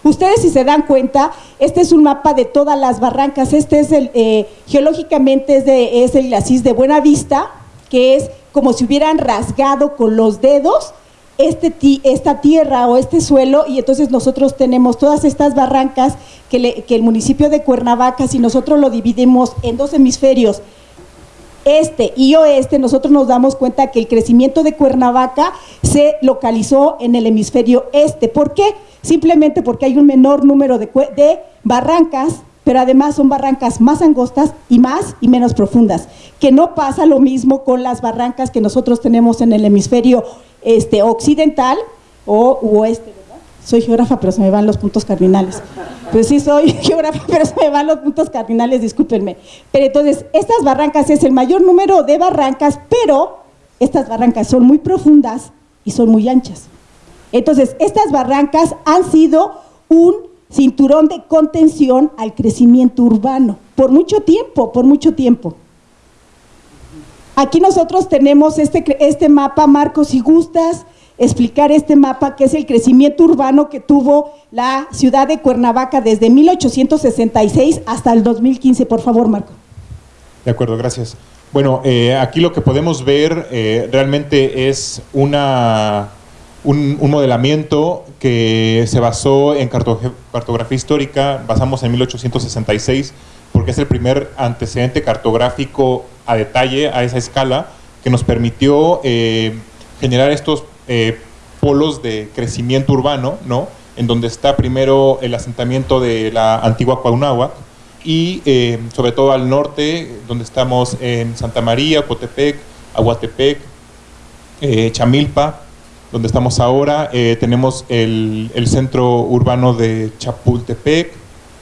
Ustedes si se dan cuenta, este es un mapa de todas las barrancas, este es el, eh, geológicamente es, de, es el glacis de Buena Vista, que es como si hubieran rasgado con los dedos este, esta tierra o este suelo y entonces nosotros tenemos todas estas barrancas que, que el municipio de Cuernavaca, si nosotros lo dividimos en dos hemisferios, este y oeste, nosotros nos damos cuenta que el crecimiento de Cuernavaca se localizó en el hemisferio este. ¿Por qué? Simplemente porque hay un menor número de, de barrancas pero además son barrancas más angostas y más y menos profundas, que no pasa lo mismo con las barrancas que nosotros tenemos en el hemisferio este, occidental o oeste, ¿verdad? Soy geógrafa, pero se me van los puntos cardinales. Pues sí, soy geógrafa, pero se me van los puntos cardinales, discúlpenme. Pero entonces, estas barrancas es el mayor número de barrancas, pero estas barrancas son muy profundas y son muy anchas. Entonces, estas barrancas han sido un cinturón de contención al crecimiento urbano, por mucho tiempo, por mucho tiempo. Aquí nosotros tenemos este, este mapa, Marcos, si gustas explicar este mapa, que es el crecimiento urbano que tuvo la ciudad de Cuernavaca desde 1866 hasta el 2015. Por favor, Marco. De acuerdo, gracias. Bueno, eh, aquí lo que podemos ver eh, realmente es una, un, modelamiento que se basó en cartografía histórica, basamos en 1866, porque es el primer antecedente cartográfico a detalle, a esa escala, que nos permitió eh, generar estos eh, polos de crecimiento urbano, ¿no? en donde está primero el asentamiento de la antigua Cuauhnáhuac y eh, sobre todo al norte, donde estamos en Santa María, Cotepec, Aguatepec, Chamilpa, donde estamos ahora, tenemos el, el, centro urbano de Chapultepec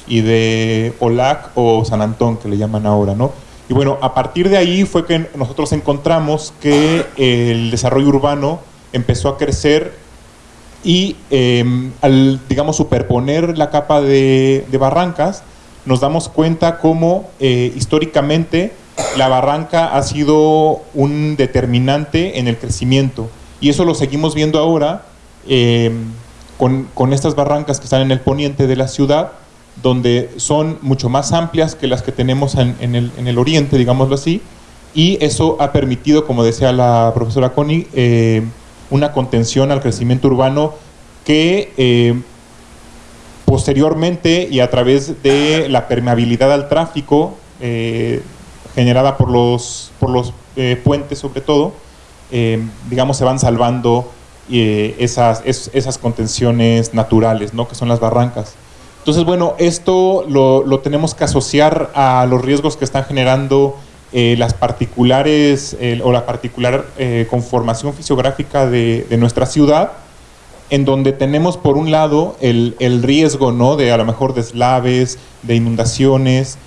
y de Olac o San Antón, que le llaman ahora, ¿no? Y bueno, a partir de ahí fue que nosotros encontramos que el desarrollo urbano empezó a crecer y em, al, digamos, superponer la capa de, barrancas, nos damos cuenta cómo eh, históricamente la barranca ha sido un determinante en el crecimiento. Y eso lo seguimos viendo ahora eh, con, con estas barrancas que están en el poniente de la ciudad, donde son mucho más amplias que las que tenemos en, en el, en el oriente, digámoslo así, y eso ha permitido, como decía la profesora Connie, eh, una contención al crecimiento urbano que eh, posteriormente y a través de la permeabilidad al tráfico eh, generada por los, por los eh, puentes sobre todo, eh, digamos se van salvando eh, esas, es- esas contenciones naturales, ¿no? que son las barrancas. Entonces, bueno, esto lo, lo tenemos que asociar a los riesgos que están generando eh, las particulares o la particular eh, conformación fisiográfica de, de nuestra ciudad, en donde tenemos por un lado el, el riesgo ¿no? de a lo mejor deslaves, de inundaciones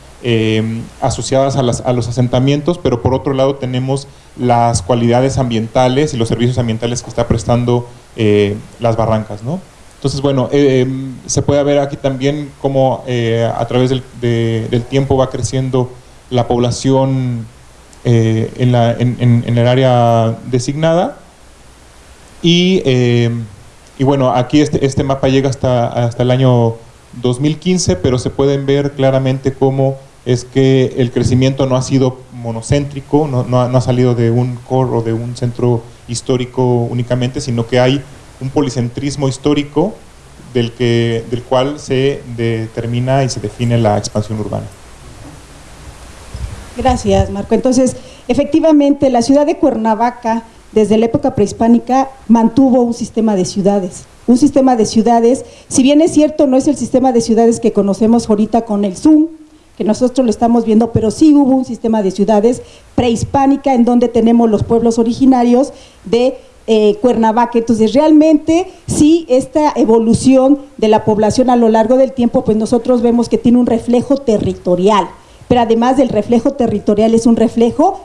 asociadas a, las- a los asentamientos, pero por otro lado tenemos las cualidades ambientales y los servicios ambientales que está prestando eh, las barrancas. ¿no? Entonces, bueno, eh, se puede ver aquí también cómo eh, a través del, de- del tiempo va creciendo la población en, la- en- en- el área designada. Y, eh, y bueno, aquí este, este mapa llega hasta, hasta el año 2015, pero se pueden ver claramente cómo es que el crecimiento no ha sido monocéntrico, no, no ha, no ha salido de un core o de un centro histórico únicamente, sino que hay un policentrismo histórico del, que, del cual se determina y se define la expansión urbana. Gracias, Marco. Entonces, efectivamente, la ciudad de Cuernavaca, desde la época prehispánica, mantuvo un sistema de ciudades. Un sistema de ciudades, si bien es cierto, no es el sistema de ciudades que conocemos ahorita con el Zoom, que nosotros lo estamos viendo, pero sí hubo un sistema de ciudades prehispánica en donde tenemos los pueblos originarios de eh, Cuernavaca. Entonces, realmente, sí, esta evolución de la población a lo largo del tiempo, pues nosotros vemos que tiene un reflejo territorial pero además del reflejo territorial es un reflejo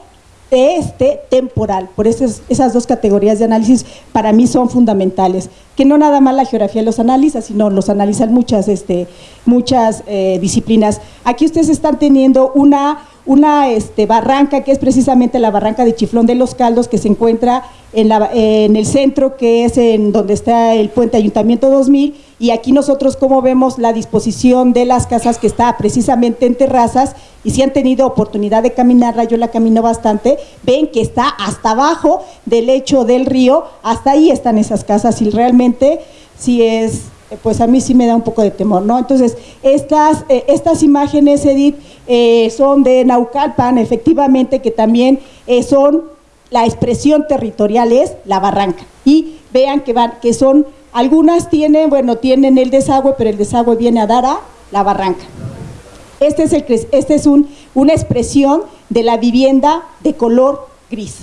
este temporal. Por esas dos categorías de análisis para mí son fundamentales. Que no nada más la geografía los analiza, sino los analizan muchas, este, muchas eh, disciplinas. Aquí ustedes están teniendo una, una este, barranca que es precisamente la barranca de Chiflón de los Caldos que se encuentra en, la- en el centro que es en donde está el puente Ayuntamiento 2000 y aquí nosotros como vemos la disposición de las casas que está precisamente en terrazas y si han tenido oportunidad de caminarla, yo la camino bastante, ven que está hasta abajo del lecho del río, hasta ahí están esas casas y realmente sí es, pues a mí sí me da un poco de temor, ¿no? Entonces, estas, eh, estas imágenes, Edith, eh, son de Naucalpan, efectivamente, que también eh, son, la expresión territorial es la barranca. Y vean que, van, que son, algunas tienen, bueno, tienen el desagüe, pero el desagüe viene a dar a la barranca. Este es, el, este es un, una expresión de la vivienda de color gris.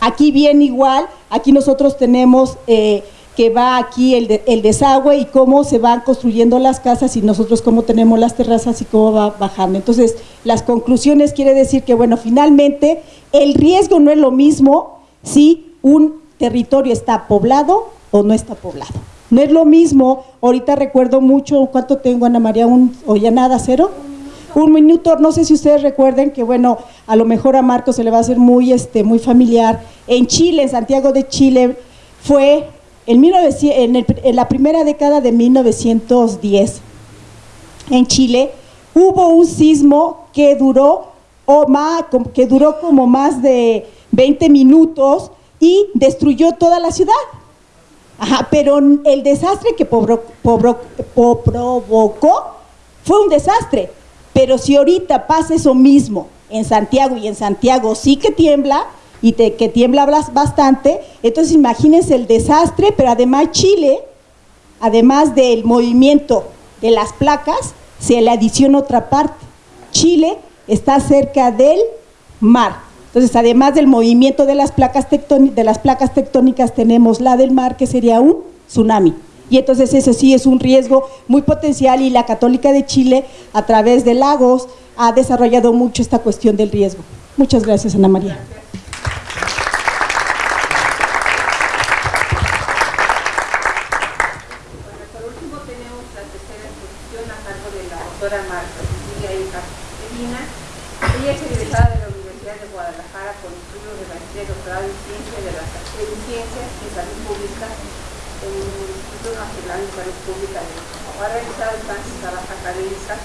Aquí viene igual, aquí nosotros tenemos eh, que va aquí el, el desagüe y cómo se van construyendo las casas y nosotros cómo tenemos las terrazas y cómo va bajando. Entonces, las conclusiones quiere decir que, bueno, finalmente el riesgo no es lo mismo si un territorio está poblado o no está poblado. No es lo mismo, ahorita recuerdo mucho, ¿cuánto tengo Ana María? Un, ¿O ya nada, cero? Un minuto, no sé si ustedes recuerden que, bueno, a lo mejor a Marco se le va a hacer muy, este, muy familiar. En Chile, en Santiago de Chile, fue en, 1900 en, el- la primera década de 1910, en Chile, hubo un sismo que duró, o más, que duró como más de 20 minutos y destruyó toda la ciudad. Ajá, pero el desastre que provocó fue un desastre. Pero si ahorita pasa eso mismo en Santiago y en Santiago sí que tiembla y te- que tiembla bastante, entonces imagínense el desastre, pero además Chile, además del movimiento de las placas, se le adiciona otra parte. Chile está cerca del mar. Entonces, además del movimiento de las placas de las placas tectónicas, tenemos la del mar, que sería un tsunami. Y entonces eso sí es un riesgo muy potencial y la Católica de Chile, a través de Lagos, ha desarrollado mucho esta cuestión del riesgo. Muchas gracias, Ana María. Bueno, por último tenemos la tercera exposición a cargo de la doctora Marta Cecilia Hija Medina. Ella es egresada de la Universidad Universidad de Guadalajara con estudios de maestría y doctorado en ciencia de las en ciencias y salud pública en el Instituto Nacional de Salud Pública de México. Ha realizado estancias académicas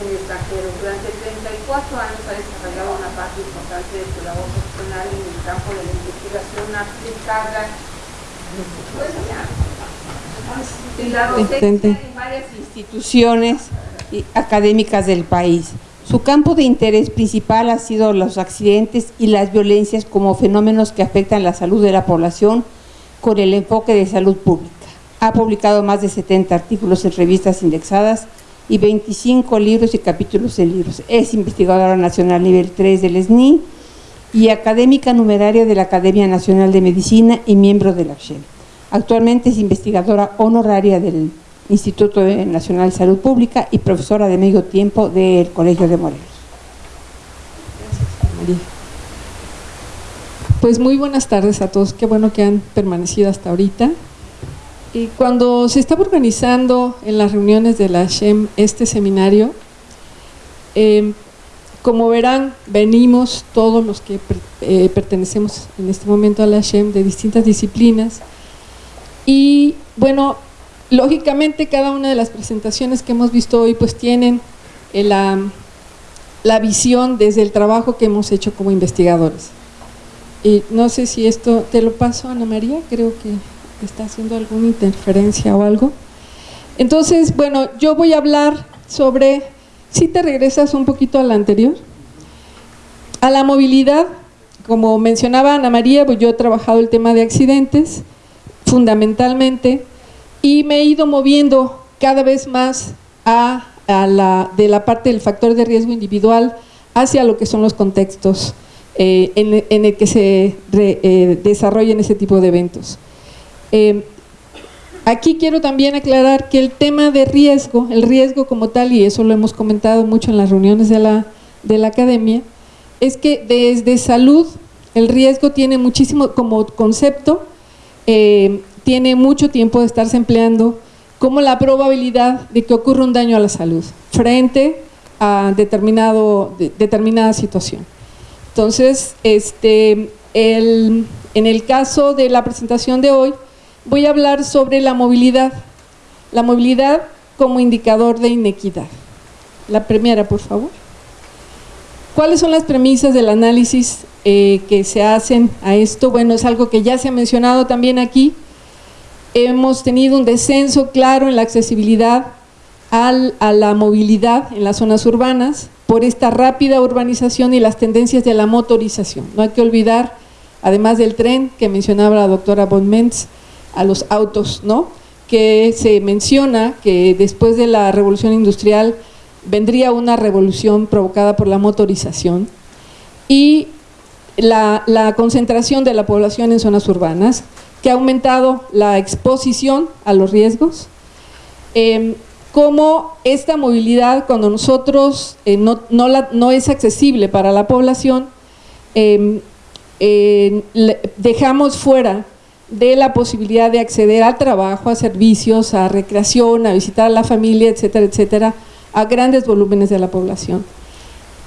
en el extranjero. Durante 34 años ha desarrollado una parte importante de su labor profesional en el campo de la investigación aplicada y la docencia en varias instituciones académicas del país. Su campo de interés principal ha sido los accidentes y las violencias como fenómenos que afectan la salud de la población con el enfoque de salud pública. Ha publicado más de 70 artículos en revistas indexadas y 25 libros y capítulos en libros. Es investigadora nacional nivel 3 del SNI y académica numeraria de la Academia Nacional de Medicina y miembro de la ACHEM. Actualmente es investigadora honoraria del Instituto Nacional de Salud Pública y profesora de medio tiempo del Colegio de Morelos. Gracias, María. Pues muy buenas tardes a todos, qué bueno que han permanecido hasta ahorita. Y cuando se estaba organizando en las reuniones de la SHEM este seminario, eh, como verán, venimos todos los que eh, pertenecemos en este momento a la SHEM de distintas disciplinas y bueno, lógicamente cada una de las presentaciones que hemos visto hoy pues tienen eh, la visión desde el trabajo que hemos hecho como investigadores. Y no sé si esto, te lo paso Ana María, creo que está haciendo alguna interferencia o algo. Entonces, bueno, yo voy a hablar sobre, si te regresas un poquito a la anterior, a la movilidad, como mencionaba Ana María, pues yo he trabajado el tema de accidentes, fundamentalmente, y me he ido moviendo cada vez más a, la, de la parte del factor de riesgo individual hacia lo que son los contextos eh, en, el que se eh, desarrollan ese tipo de eventos. Eh, aquí quiero también aclarar que el tema de riesgo, el riesgo como tal, y eso lo hemos comentado mucho en las reuniones de la, de la academia, es que desde salud el riesgo tiene muchísimo como concepto, eh, tiene mucho tiempo de estarse empleando como la probabilidad de que ocurra un daño a la salud frente a determinado, determinada situación. Entonces, este, el, en el caso de la presentación de hoy, voy a hablar sobre la movilidad, la movilidad como indicador de inequidad. La primera, por favor. ¿Cuáles son las premisas del análisis eh, que se hacen a esto? Bueno, es algo que ya se ha mencionado también aquí. Hemos tenido un descenso claro en la accesibilidad a la movilidad en las zonas urbanas por esta rápida urbanización y las tendencias de la motorización. No hay que olvidar, además del tren que mencionaba la doctora Bonments, a los autos, ¿no? que se menciona que después de la revolución industrial vendría una revolución provocada por la motorización y la, concentración de la población en zonas urbanas, que ha aumentado la exposición a los riesgos, eh, como esta movilidad cuando nosotros eh, no, no, es accesible para la población, em, dejamos fuera de la posibilidad de acceder al trabajo, a servicios, a recreación, a visitar a la familia, etcétera, etcétera, a grandes volúmenes de la población.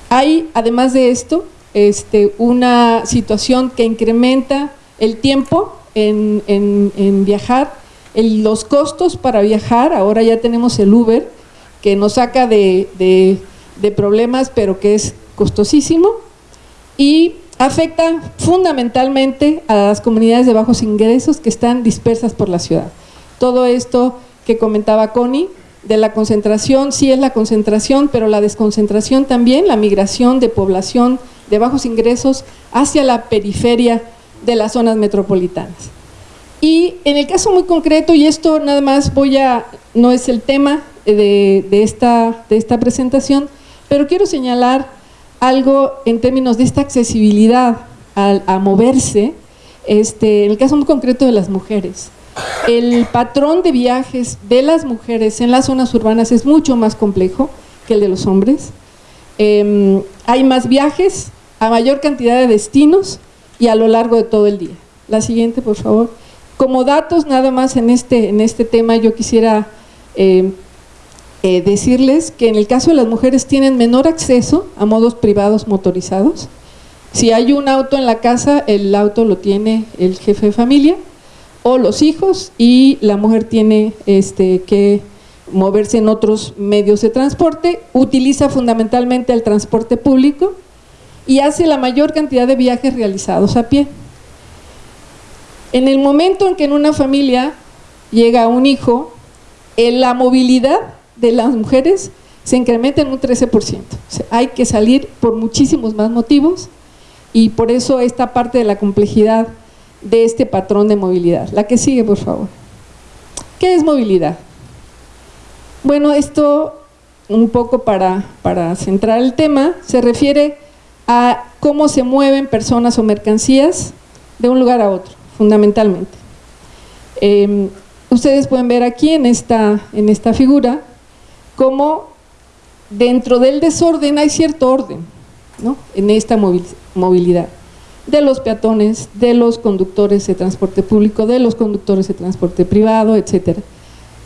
Hay, además de esto, este, una situación que incrementa el tiempo en, viajar, los costos para viajar, ahora ya tenemos el Uber, que nos saca de, de problemas, pero que es costosísimo, y afecta fundamentalmente a las comunidades de bajos ingresos que están dispersas por la ciudad. Todo esto que comentaba Connie, de la concentración, sí es la concentración, pero la desconcentración también, la migración de población de bajos ingresos hacia la periferia de las zonas metropolitanas. Y en el caso muy concreto, y esto nada más voy a, no es el tema de, esta, de esta presentación, pero quiero señalar algo en términos de esta accesibilidad a, moverse, este, en el caso muy concreto de las mujeres el patrón de viajes de las mujeres en las zonas urbanas es mucho más complejo que el de los hombres. Em, hay más viajes a mayor cantidad de destinos y a lo largo de todo el día. La siguiente, por favor. Como datos, nada más en este, en este tema, yo quisiera em, eh, decirles que en el caso de las mujeres tienen menor acceso a modos privados motorizados, Si hay un auto en la casa, el auto lo tiene el jefe de familia o los hijos y la mujer tiene este, que moverse en otros medios de transporte, utiliza fundamentalmente el transporte público y hace la mayor cantidad de viajes realizados a pie. En el momento en que en una familia llega un hijo, en la movilidad de las mujeres se incrementa en un 13%. O hay que salir por muchísimos más motivos y por eso esta parte de la complejidad de este patrón de movilidad. La que sigue, por favor. ¿Qué es movilidad? Bueno, esto un poco para centrar el tema, se refiere a cómo se mueven personas o mercancías de un lugar a otro, fundamentalmente. Eh, ustedes pueden ver aquí en esta, en esta figura cómo dentro del desorden hay cierto orden ¿no? en esta movilidad de los peatones, de los conductores de transporte público, de los conductores de transporte privado, etcétera.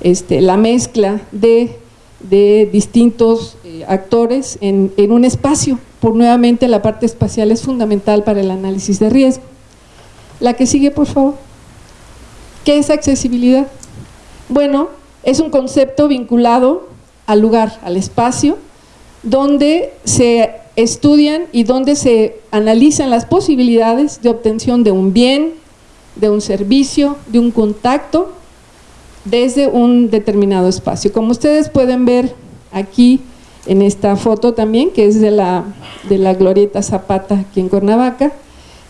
Este, la mezcla de, de distintos eh, actores en, en un espacio, por nuevamente la parte espacial es fundamental para el análisis de riesgo. La que sigue, por favor. ¿Qué es accesibilidad? Bueno, es un concepto vinculado al lugar, al espacio, donde se estudian y donde se analizan las posibilidades de obtención de un bien, de un servicio, de un contacto desde un determinado espacio. Como ustedes pueden ver aquí en esta foto también, que es de la, de la Glorieta Zapata aquí en Cuernavaca,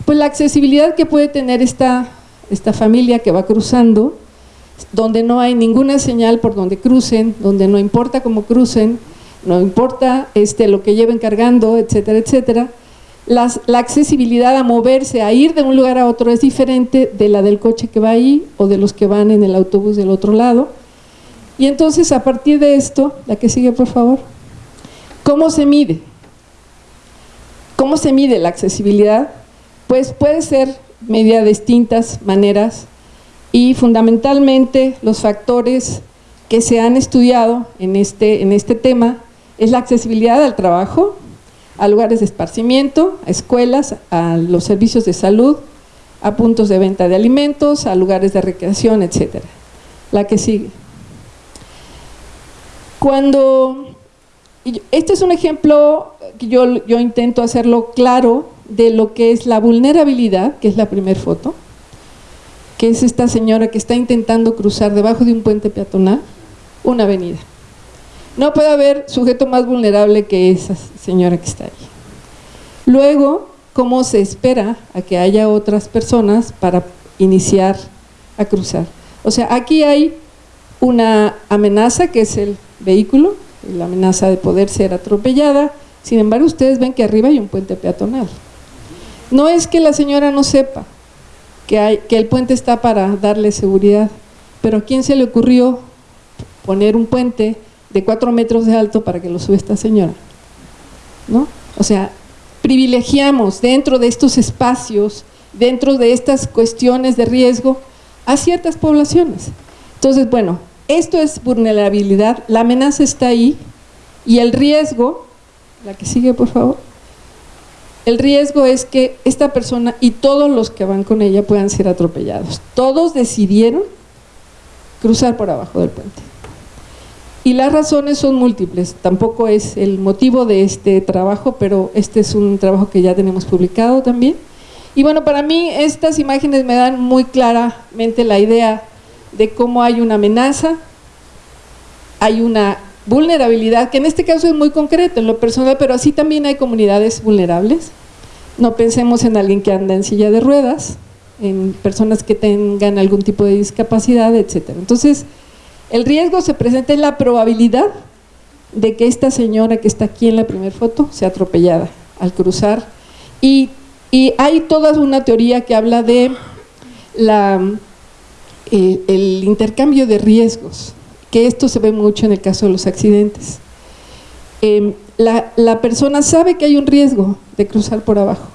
pues la accesibilidad que puede tener esta, esta familia que va cruzando, donde no hay ninguna señal por donde crucen, donde no importa cómo crucen, no importa este, lo que lleven cargando, etcétera, etcétera, la accesibilidad a moverse, a ir de un lugar a otro es diferente de la del coche que va ahí o de los que van en el autobús del otro lado. Y entonces a partir de esto, la que sigue por favor, ¿cómo se mide? ¿Cómo se mide la accesibilidad? Pues puede ser medida de distintas maneras y fundamentalmente los factores que se han estudiado en este, en este tema es la accesibilidad al trabajo, a lugares de esparcimiento, a escuelas, a los servicios de salud, a puntos de venta de alimentos, a lugares de recreación, etcétera. La que sigue. Cuando, este es un ejemplo que yo, yo intento hacerlo claro de lo que es la vulnerabilidad, que es la primera foto, que es esta señora que está intentando cruzar debajo de un puente peatonal una avenida. No puede haber sujeto más vulnerable que esa señora que está ahí. Luego, ¿cómo se espera a que haya otras personas para iniciar a cruzar? O sea, aquí hay una amenaza que es el vehículo, la amenaza de poder ser atropellada, sin embargo ustedes ven que arriba hay un puente peatonal. No es que la señora no sepa que, el puente está para darle seguridad, pero ¿a quién se le ocurrió poner un puente de cuatro metros de alto para que lo sube esta señora. ¿No? O sea, privilegiamos dentro de estos espacios, dentro de estas cuestiones de riesgo, a ciertas poblaciones. Entonces, bueno, esto es vulnerabilidad, la amenaza está ahí y el riesgo, la que sigue por favor, el riesgo es que esta persona y todos los que van con ella puedan ser atropellados. Todos decidieron cruzar por abajo del puente. Y las razones son múltiples, tampoco es el motivo de este trabajo, pero este es un trabajo que ya tenemos publicado también. Y bueno, para mí estas imágenes me dan muy claramente la idea de cómo hay una amenaza, hay una vulnerabilidad, que en este caso es muy concreto en lo personal, pero así también hay comunidades vulnerables. No pensemos en alguien que anda en silla de ruedas, en personas que tengan algún tipo de discapacidad, etcétera. Entonces, el riesgo se presenta en la probabilidad de que esta señora que está aquí en la primera foto sea atropellada al cruzar. Y, hay toda una teoría que habla de eh, el intercambio de riesgos, que esto se ve mucho en el caso de los accidentes. Em, la, la persona sabe que hay un riesgo de cruzar por abajo,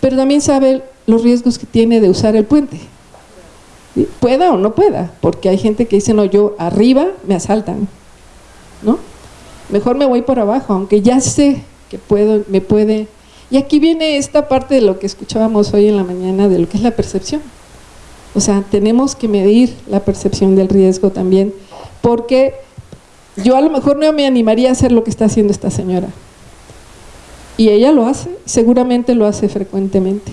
pero también sabe los riesgos que tiene de usar el puente pueda o no pueda, porque hay gente que dice, no, yo arriba me asaltan, ¿no? Mejor me voy por abajo, aunque ya sé que puedo, me puede... Y aquí viene esta parte de lo que escuchábamos hoy en la mañana, de lo que es la percepción. O sea, tenemos que medir la percepción del riesgo también, porque yo a lo mejor no me animaría a hacer lo que está haciendo esta señora. Y ella lo hace, seguramente lo hace frecuentemente.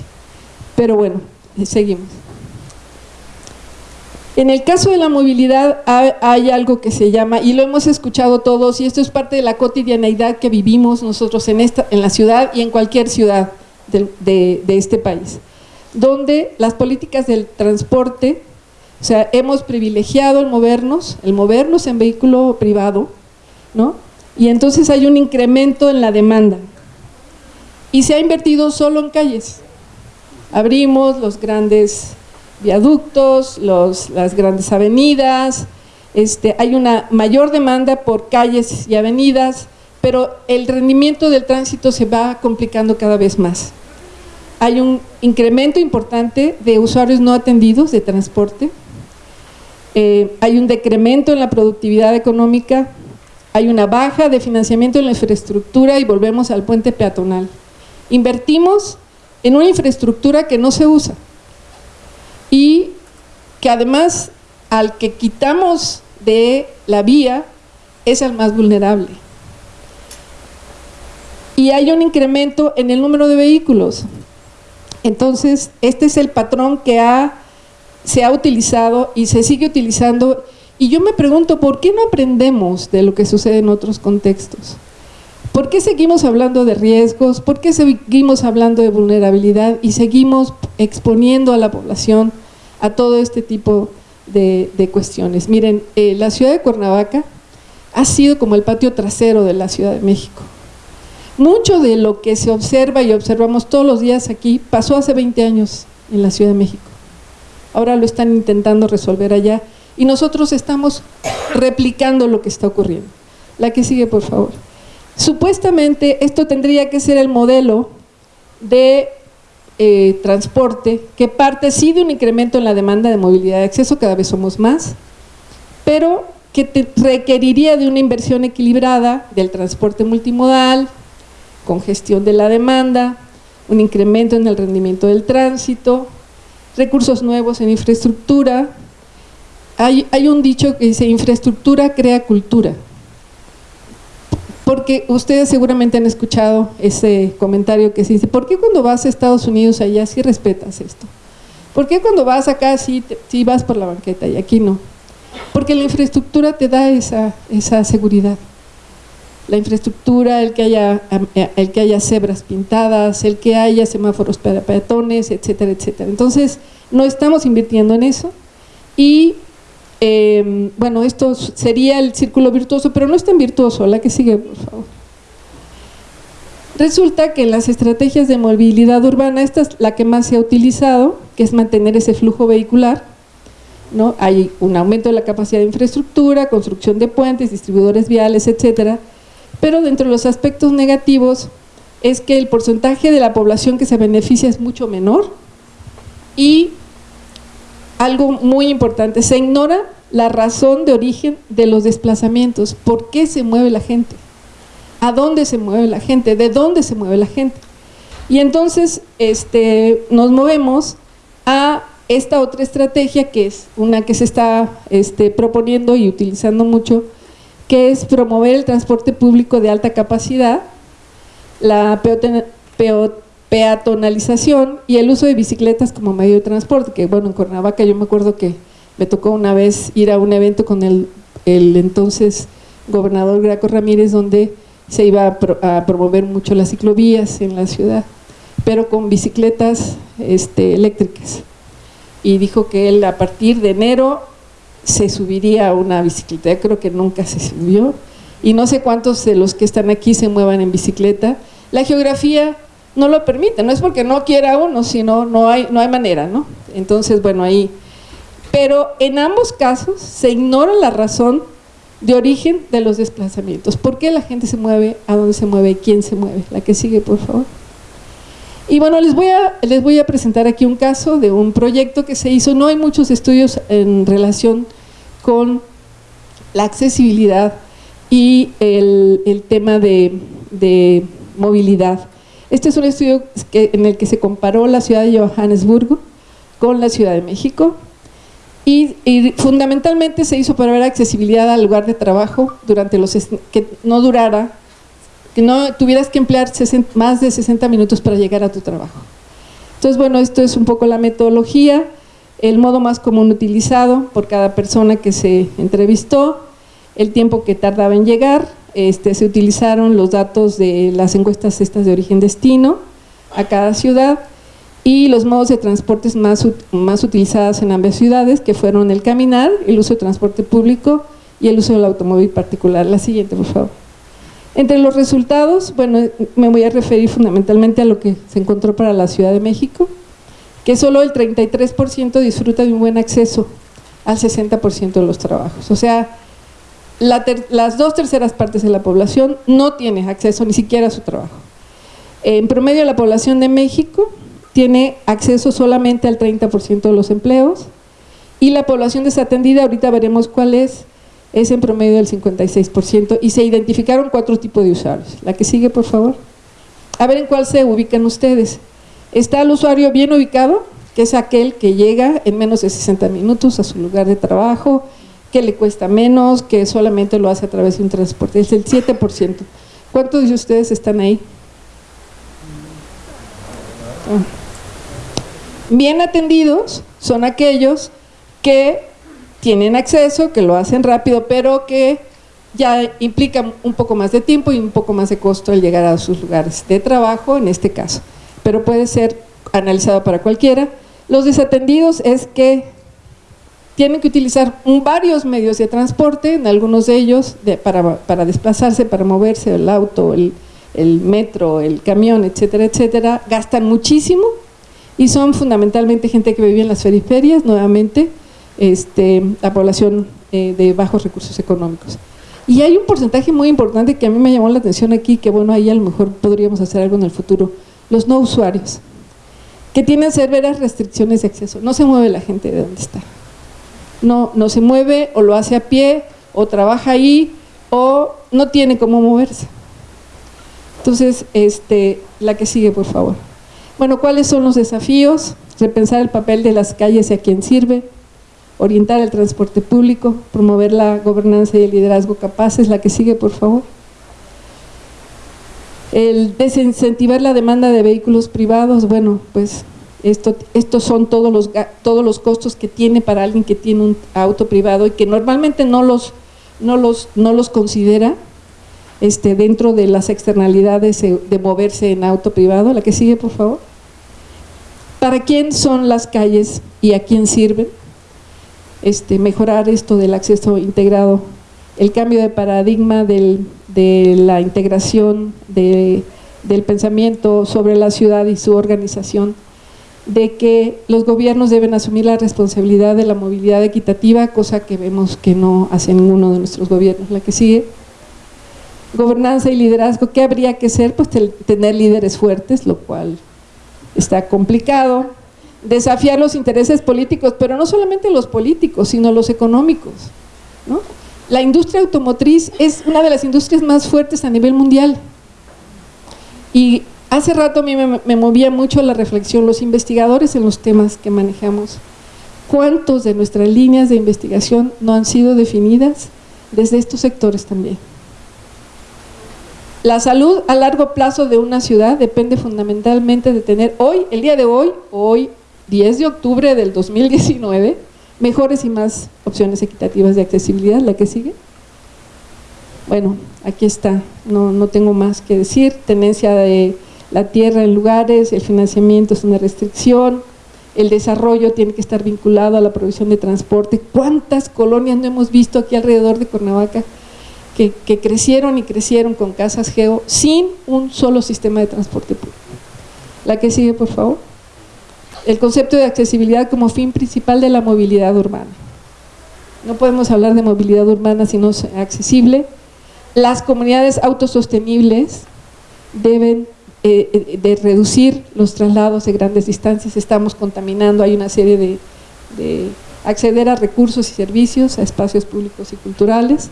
Pero bueno, seguimos. En el caso de la movilidad hay algo que se llama, y lo hemos escuchado todos, y esto es parte de la cotidianeidad que vivimos nosotros en, esta, en la ciudad y en cualquier ciudad de, de este país, donde las políticas del transporte, o sea, hemos privilegiado el movernos, el movernos en vehículo privado, ¿no? Y entonces hay un incremento en la demanda. Y se ha invertido solo en calles. Abrimos los grandes viaductos, las grandes avenidas, este, hay una mayor demanda por calles y avenidas, pero el rendimiento del tránsito se va complicando cada vez más. Hay un incremento importante de usuarios no atendidos de transporte, eh, hay un decremento en la productividad económica, hay una baja de financiamiento en la infraestructura y volvemos al puente peatonal. Invertimos en una infraestructura que no se usa, y que además al que quitamos de la vía es el más vulnerable. Y hay un incremento en el número de vehículos. Entonces, este es el patrón que ha, se ha utilizado y se sigue utilizando. Y yo me pregunto, ¿por qué no aprendemos de lo que sucede en otros contextos? ¿Por qué seguimos hablando de riesgos? ¿Por qué seguimos hablando de vulnerabilidad y seguimos exponiendo a la población a todo este tipo de, cuestiones? Miren, eh, la ciudad de Cuernavaca ha sido como el patio trasero de la Ciudad de México. Mucho de lo que se observa y observamos todos los días aquí pasó hace 20 años en la Ciudad de México. Ahora lo están intentando resolver allá y nosotros estamos replicando lo que está ocurriendo. La que sigue, por favor. Supuestamente esto tendría que ser el modelo de eh, transporte que parte sí de un incremento en la demanda de movilidad de acceso, cada vez somos más, pero que requeriría de una inversión equilibrada del transporte multimodal, congestión de la demanda, un incremento en el rendimiento del tránsito, recursos nuevos en infraestructura. Hay, hay un dicho que dice, infraestructura crea cultura. Porque ustedes seguramente han escuchado ese comentario que se dice, ¿por qué cuando vas a Estados Unidos allá sí respetas esto? ¿Por qué cuando vas acá sí, vas por la banqueta y aquí no? Porque la infraestructura te da esa, esa seguridad. La infraestructura, el que, haya, el que haya cebras pintadas, el que haya semáforos para peatones, etcétera, etcétera. Entonces, no estamos invirtiendo en eso y eh, bueno, esto sería el círculo virtuoso, pero no es tan virtuoso. La que sigue, por favor. Resulta que en las estrategias de movilidad urbana, esta es la que más se ha utilizado, que es mantener ese flujo vehicular. ¿no? Hay un aumento de la capacidad de infraestructura, construcción de puentes, distribuidores viales, etcétera. Pero dentro de los aspectos negativos es que el porcentaje de la población que se beneficia es mucho menor. Y algo muy importante, se ignora la razón de origen de los desplazamientos, por qué se mueve la gente, a dónde se mueve la gente, de dónde se mueve la gente. Y entonces este, nos movemos a esta otra estrategia que es una que se está este, proponiendo y utilizando mucho, que es promover el transporte público de alta capacidad, la peatonalización y el uso de bicicletas como medio de transporte, que bueno, en Cuernavaca yo me acuerdo que me tocó una vez ir a un evento con el, entonces gobernador Graco Ramírez donde se iba a, promover mucho las ciclovías en la ciudad, pero con bicicletas este, eléctricas. Y dijo que él a partir de enero se subiría a una bicicleta, creo que nunca se subió, y no sé cuántos de los que están aquí se muevan en bicicleta. La geografía no lo permite, no es porque no quiera uno, sino no hay, no hay manera, ¿no? Entonces, bueno, ahí... Pero en ambos casos se ignora la razón de origen de los desplazamientos. ¿Por qué la gente se mueve? ¿A dónde se mueve? ¿Quién se mueve? La que sigue, por favor. Y bueno, les voy, a, les voy a presentar aquí un caso de un proyecto que se hizo. No hay muchos estudios en relación con la accesibilidad y el, tema de, de movilidad. Este es un estudio que, en el que se comparó la ciudad de Johannesburgo con la Ciudad de México y, y fundamentalmente se hizo para ver accesibilidad al lugar de trabajo durante los que no durara, que no tuvieras que emplear 60 más de 60 minutos para llegar a tu trabajo. Entonces, bueno, esto es un poco la metodología, el modo más común utilizado por cada persona que se entrevistó, el tiempo que tardaba en llegar, este, se utilizaron los datos de las encuestas estas de origen-destino a cada ciudad y los modos de transportes más, más utilizados en ambas ciudades, que fueron el caminar, el uso de transporte público y el uso del automóvil particular. La siguiente, por favor. Entre los resultados, bueno, me voy a referir fundamentalmente a lo que se encontró para la Ciudad de México, que solo el 33% disfruta de un buen acceso al 60% de los trabajos. O sea, las dos terceras partes de la población no tiene acceso ni siquiera a su trabajo. En promedio, la población de México tiene acceso solamente al 30% de los empleos y la población desatendida, ahorita veremos cuál es, es en promedio del 56% y se identificaron cuatro tipos de usuarios. La que sigue, por favor. A ver en cuál se ubican ustedes. Está el usuario bien ubicado, que es aquel que llega en menos de 60 minutos a su lugar de trabajo, que le cuesta menos, que solamente lo hace a través de un transporte, es el 7%. ¿Cuántos de ustedes están ahí? Ah. Bien atendidos son aquellos que tienen acceso, que lo hacen rápido, pero que ya implica un poco más de tiempo y un poco más de costo al llegar a sus lugares de trabajo, en este caso. Pero puede ser analizado para cualquiera. Los desatendidos es que tienen que utilizar varios medios de transporte, en algunos de ellos para, desplazarse, para moverse, el auto, el, metro, el camión, etcétera, etcétera, gastan muchísimo y son fundamentalmente gente que vive en las periferias, nuevamente, este, la población eh, de bajos recursos económicos. Y hay un porcentaje muy importante que a mí me llamó la atención aquí, que bueno, ahí a lo mejor podríamos hacer algo en el futuro, los no usuarios, que tienen severas restricciones de acceso, no se mueve la gente de donde está no, no se mueve o lo hace a pie o trabaja ahí o no tiene cómo moverse. Entonces, este, la que sigue, por favor. Bueno, ¿cuáles son los desafíos? Repensar el papel de las calles y a quién sirve, orientar el transporte público, promover la gobernanza y el liderazgo capaces. La que sigue, por favor. El desincentivar la demanda de vehículos privados, bueno, pues esto, estos son todos los, todos los costos que tiene para alguien que tiene un auto privado y que normalmente no los, no los, no los considera este, dentro de las externalidades de moverse en auto privado. La que sigue, por favor. ¿Para quién son las calles y a quién sirven? Este, mejorar esto del acceso integrado, el cambio de paradigma de la integración de, del pensamiento sobre la ciudad y su organización de que los gobiernos deben asumir la responsabilidad de la movilidad equitativa, cosa que vemos que no hace ninguno de nuestros gobiernos. La que sigue. Gobernanza y liderazgo, ¿qué habría que ser? Pues tener líderes fuertes, lo cual está complicado. Desafiar los intereses políticos, pero no solamente los políticos, sino los económicos. La industria automotriz es una de las industrias más fuertes a nivel mundial. Y Hace rato a mí me, movía mucho la reflexión, los investigadores en los temas que manejamos, ¿cuántos de nuestras líneas de investigación no han sido definidas desde estos sectores también? La salud a largo plazo de una ciudad depende fundamentalmente de tener hoy, el día de hoy, hoy 10 de octubre del 2019, mejores y más opciones equitativas de accesibilidad. ¿La que sigue? Bueno, aquí está, no, no tengo más que decir, tenencia de la tierra en lugares, el financiamiento es una restricción, el desarrollo tiene que estar vinculado a la provisión de transporte. ¿Cuántas colonias no hemos visto aquí alrededor de Cuernavaca que, que crecieron y crecieron con casas geo sin un solo sistema de transporte público? La que sigue, por favor. El concepto de accesibilidad como fin principal de la movilidad urbana. No podemos hablar de movilidad urbana si no es accesible. Las comunidades autosostenibles deben eh, eh, de reducir los traslados de grandes distancias, estamos contaminando, hay una serie de, acceder a recursos y servicios, a espacios públicos y culturales,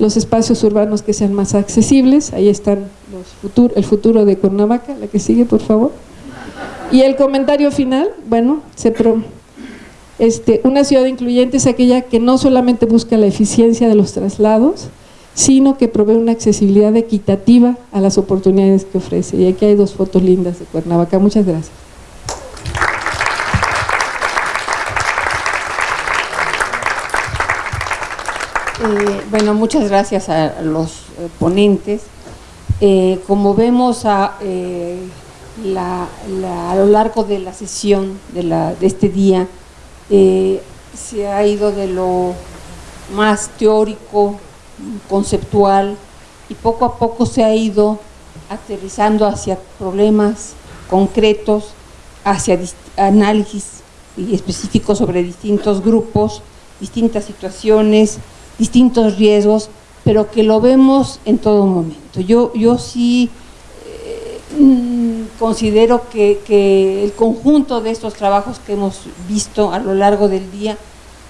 los espacios urbanos que sean más accesibles, ahí están los futur- el futuro de Cuernavaca, la que sigue por favor. Y el comentario final, bueno, se este, una ciudad incluyente es aquella que no solamente busca la eficiencia de los traslados, sino que provee una accesibilidad equitativa a las oportunidades que ofrece. Y aquí hay dos fotos lindas de Cuernavaca. Muchas gracias. Eh, bueno, muchas gracias a los eh, ponentes. Eh, como vemos a, la- la- a lo largo de la sesión de, la- de este día, eh, se ha ido de lo más teórico, conceptual, y poco a poco se ha ido aterrizando hacia problemas concretos, hacia análisis específicos sobre distintos grupos, distintas situaciones, distintos riesgos, pero que lo vemos en todo momento. Yo, yo sí considero que, que el conjunto de estos trabajos que hemos visto a lo largo del día,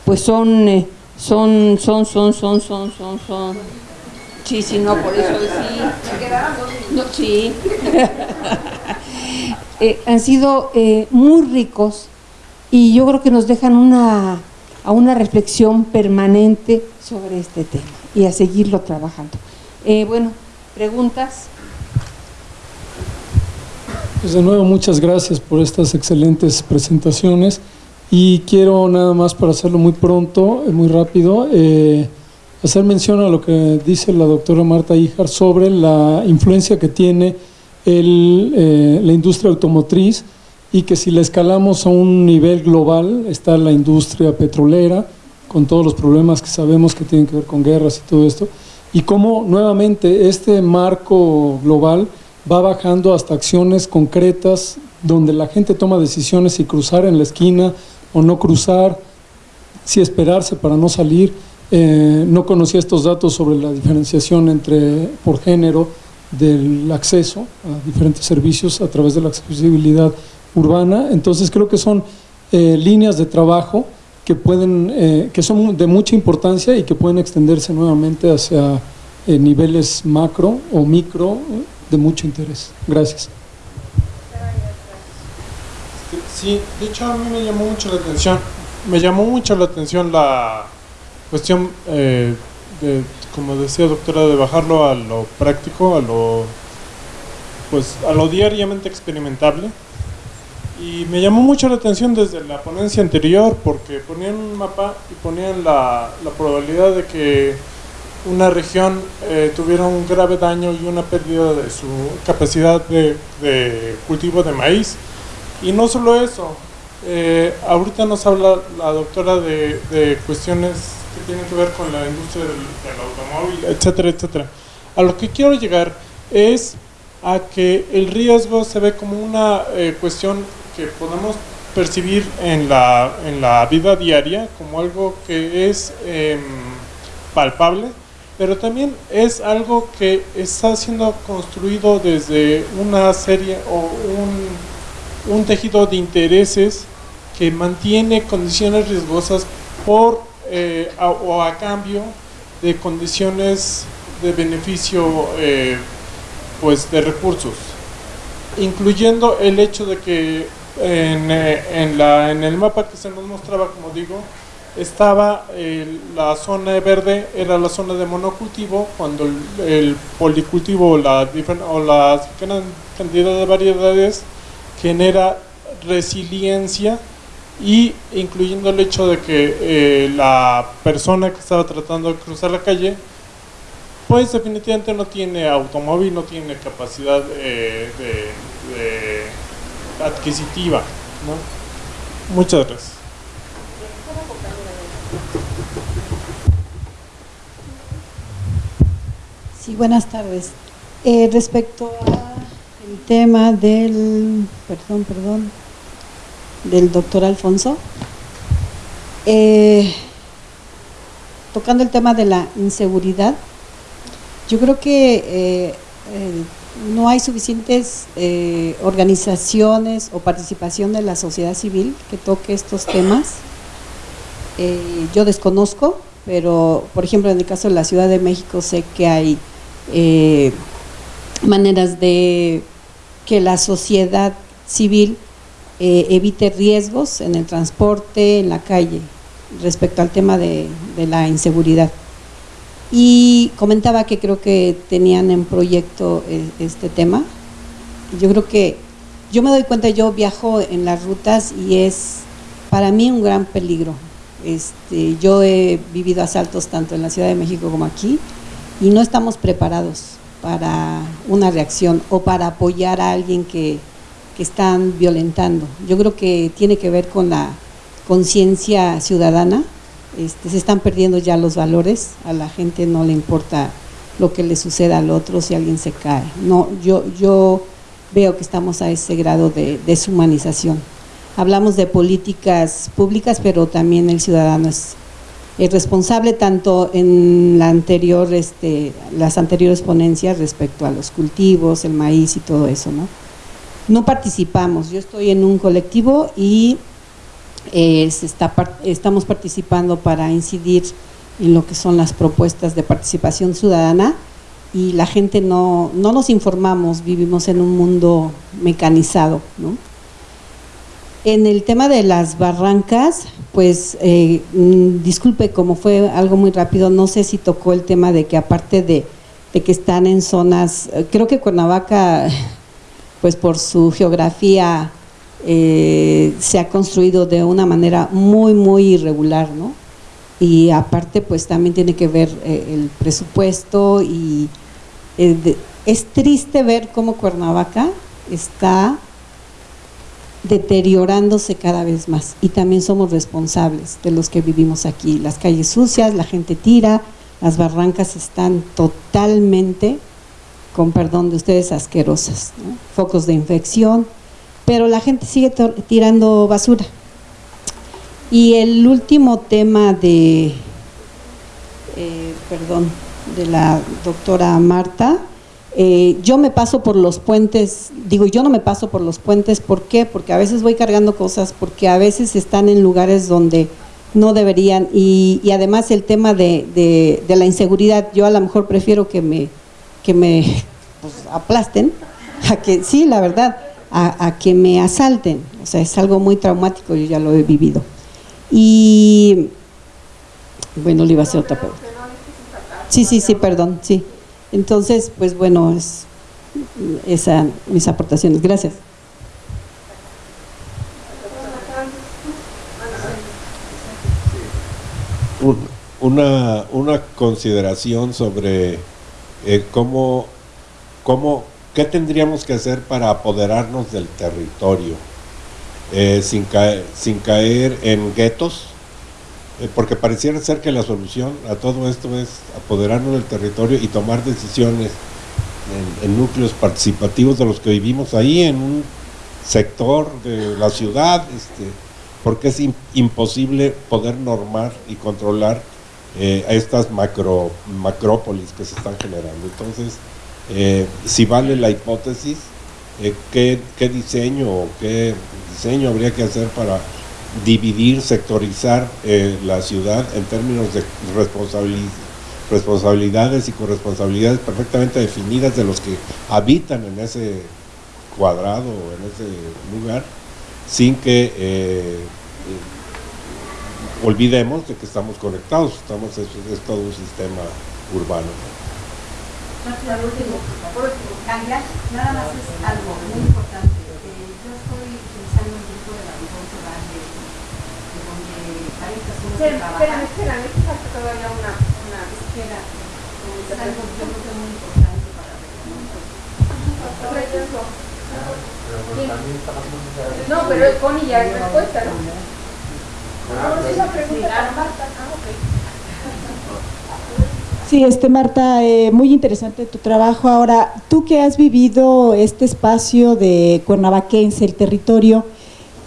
pues son, eh, son, son, son, son, son, son. Sí, sí, no, por eso sí. Sí. Eh, han sido eh, muy ricos y yo creo que nos dejan una, a una reflexión permanente sobre este tema y a seguirlo trabajando. Eh, bueno, preguntas. Pues de nuevo, muchas gracias por estas excelentes presentaciones. Y quiero nada más para hacerlo muy pronto, eh, muy rápido, eh, hacer mención a lo que dice la doctora Marta Híjar sobre la influencia que tiene eh, la industria automotriz y que si la escalamos a un nivel global está la industria petrolera, con todos los problemas que sabemos que tienen que ver con guerras y todo esto, y cómo nuevamente este marco global va bajando hasta acciones concretas donde la gente toma decisiones si cruzar en la esquina o no cruzar, si esperarse para no salir. Eh, no conocía estos datos sobre la diferenciación entre por género del acceso a diferentes servicios a través de la accesibilidad urbana. Entonces creo que son eh, líneas de trabajo que pueden, eh, que son de mucha importancia y que pueden extenderse nuevamente hacia niveles macro o micro de mucho interés. Gracias. Sí, de hecho a mí me llamó mucho la atención, me llamó mucho la atención la cuestión, eh, de, como decía doctora, de bajarlo a lo práctico, a lo, pues, a lo diariamente experimentable. Y me llamó mucho la atención desde la ponencia anterior porque ponían un mapa y ponían la, la probabilidad de que una región eh, tuviera un grave daño y una pérdida de su capacidad de, cultivo de maíz. Y no solo eso, eh, ahorita nos habla la doctora de, de cuestiones que tienen que ver con la industria del, automóvil, etcétera, etcétera. A lo que quiero llegar es a que el riesgo se ve como una eh, cuestión que podemos percibir en la, en la vida diaria como algo que es em, palpable, pero también es algo que está siendo construido desde una serie o un, un tejido de intereses que mantiene condiciones riesgosas por eh, a- o a cambio de condiciones de beneficio eh, pues de recursos. Incluyendo el hecho de que en, eh, en la, en el mapa que se nos mostraba, como digo, estaba el- la zona verde, era la zona de monocultivo, cuando el, el policultivo la, o la gran cantidad de variedades genera resiliencia y incluyendo el hecho de que eh, la persona que estaba tratando de cruzar la calle pues definitivamente no tiene automóvil, no tiene capacidad eh, de adquisitiva. ¿no? Muchas gracias. Sí, buenas tardes. Eh, respecto al tema del, perdón, perdón, del doctor Alfonso, eh, tocando el tema de la inseguridad, yo creo que eh, no hay suficientes eh, organizaciones o participación de la sociedad civil que toque estos temas. Yo desconozco pero por ejemplo en el caso de la Ciudad de México sé que hay eh, maneras de que la sociedad civil eh, evite riesgos en el transporte, en la calle, respecto al tema de, de la inseguridad. Y comentaba que creo que tenían en proyecto eh, este tema. Yo creo que yo me doy cuenta, yo viajo en las rutas y es para mí un gran peligro. Este, yo he vivido asaltos tanto en la Ciudad de México como aquí y no estamos preparados para una reacción o para apoyar a alguien que, que están violentando. Yo creo que tiene que ver con la conciencia ciudadana, este, se están perdiendo ya los valores, a la gente no le importa lo que le suceda al otro si alguien se cae. No, yo, yo veo que estamos a ese grado de deshumanización. Hablamos de políticas públicas, pero también el ciudadano es, es responsable tanto en la anterior, este, las anteriores ponencias respecto a los cultivos, el maíz y todo eso, ¿no? No participamos, yo estoy en un colectivo y eh, se está, estamos participando para incidir en lo que son las propuestas de participación ciudadana y la gente no, no nos informamos, vivimos en un mundo mecanizado. ¿no? En el tema de las barrancas, pues eh, mm, disculpe, como fue algo muy rápido, no sé si tocó el tema de que aparte de, que están en zonas, eh, creo que Cuernavaca, pues por su geografía eh, se ha construido de una manera muy, muy irregular, ¿no? Y aparte, pues también tiene que ver eh, el presupuesto y es triste ver cómo Cuernavaca está deteriorándose cada vez más y también somos responsables de los que vivimos aquí. Las calles sucias, la gente tira, las barrancas están totalmente, con perdón de ustedes, asquerosas. Focos de infección, pero la gente sigue tirando basura. Y el último tema de, eh, perdón, de la doctora Marta, eh, yo me paso por los puentes, digo yo no me paso por los puentes, ¿por qué? Porque a veces voy cargando cosas, porque a veces están en lugares donde no deberían y, y además el tema de, de, la inseguridad, yo a lo mejor prefiero que me, que me pues, aplasten, a que sí, la verdad, a, a, que me asalten. O sea, es algo muy traumático, yo ya lo he vivido. Y bueno, le iba a hacer otra pregunta. Sí, sí, sí, perdón, sí. Entonces, pues bueno, es esa mis aportaciones. Gracias. Un, una, una consideración sobre eh, cómo, cómo ¿Qué tendríamos que hacer para apoderarnos del territorio? Eh, sin, caer, sin caer en guetos, porque pareciera ser que la solución a todo esto es apoderarnos del territorio y tomar decisiones en, núcleos participativos de los que vivimos ahí, en un sector de la ciudad, este, porque es imposible poder normar y controlar eh, a estas macro, macrópolis que se están generando. Entonces, eh, si vale la hipótesis, eh, ¿qué, ¿qué, diseño o qué diseño habría que hacer para dividir, sectorizar eh, la ciudad en términos de responsabilidades y corresponsabilidades perfectamente definidas de los que habitan en ese cuadrado o en ese lugar, sin que eh, olvidemos de que estamos conectados, estamos es, es todo un sistema urbano nada más es algo muy importante. Eh, yo estoy utilizando un grupo de la Rigonzo Valle, de varias personas sí, trabajan. Espérame, espérame, que falta todavía una, una espera. Es algo yo creo que muy importante para ver. Por ejemplo. No, pero Connie ya es respuesta, ¿no? No, esa pregunta para Marta. Ah, ok. Sí, este Marta, eh, muy interesante tu trabajo. Ahora, tú que has vivido este espacio de Cuernavaquense, el territorio,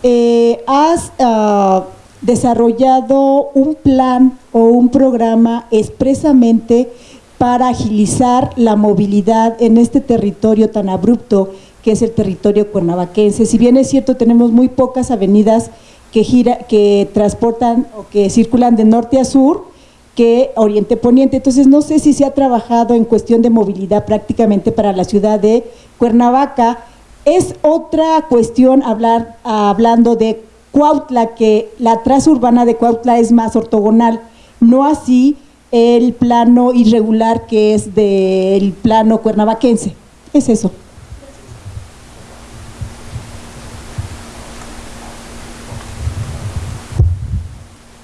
eh, has uh, desarrollado un plan o un programa expresamente para agilizar la movilidad en este territorio tan abrupto que es el territorio cuernavaquense. Si bien es cierto, tenemos muy pocas avenidas que, que transportan o que circulan de norte a sur, que Oriente Poniente. Entonces, no sé si se ha trabajado en cuestión de movilidad prácticamente para la ciudad de Cuernavaca. Es otra cuestión hablar, hablando de Cuautla, que la traza urbana de Cuautla es más ortogonal, no así el plano irregular que es del plano cuernavaquense. Es eso.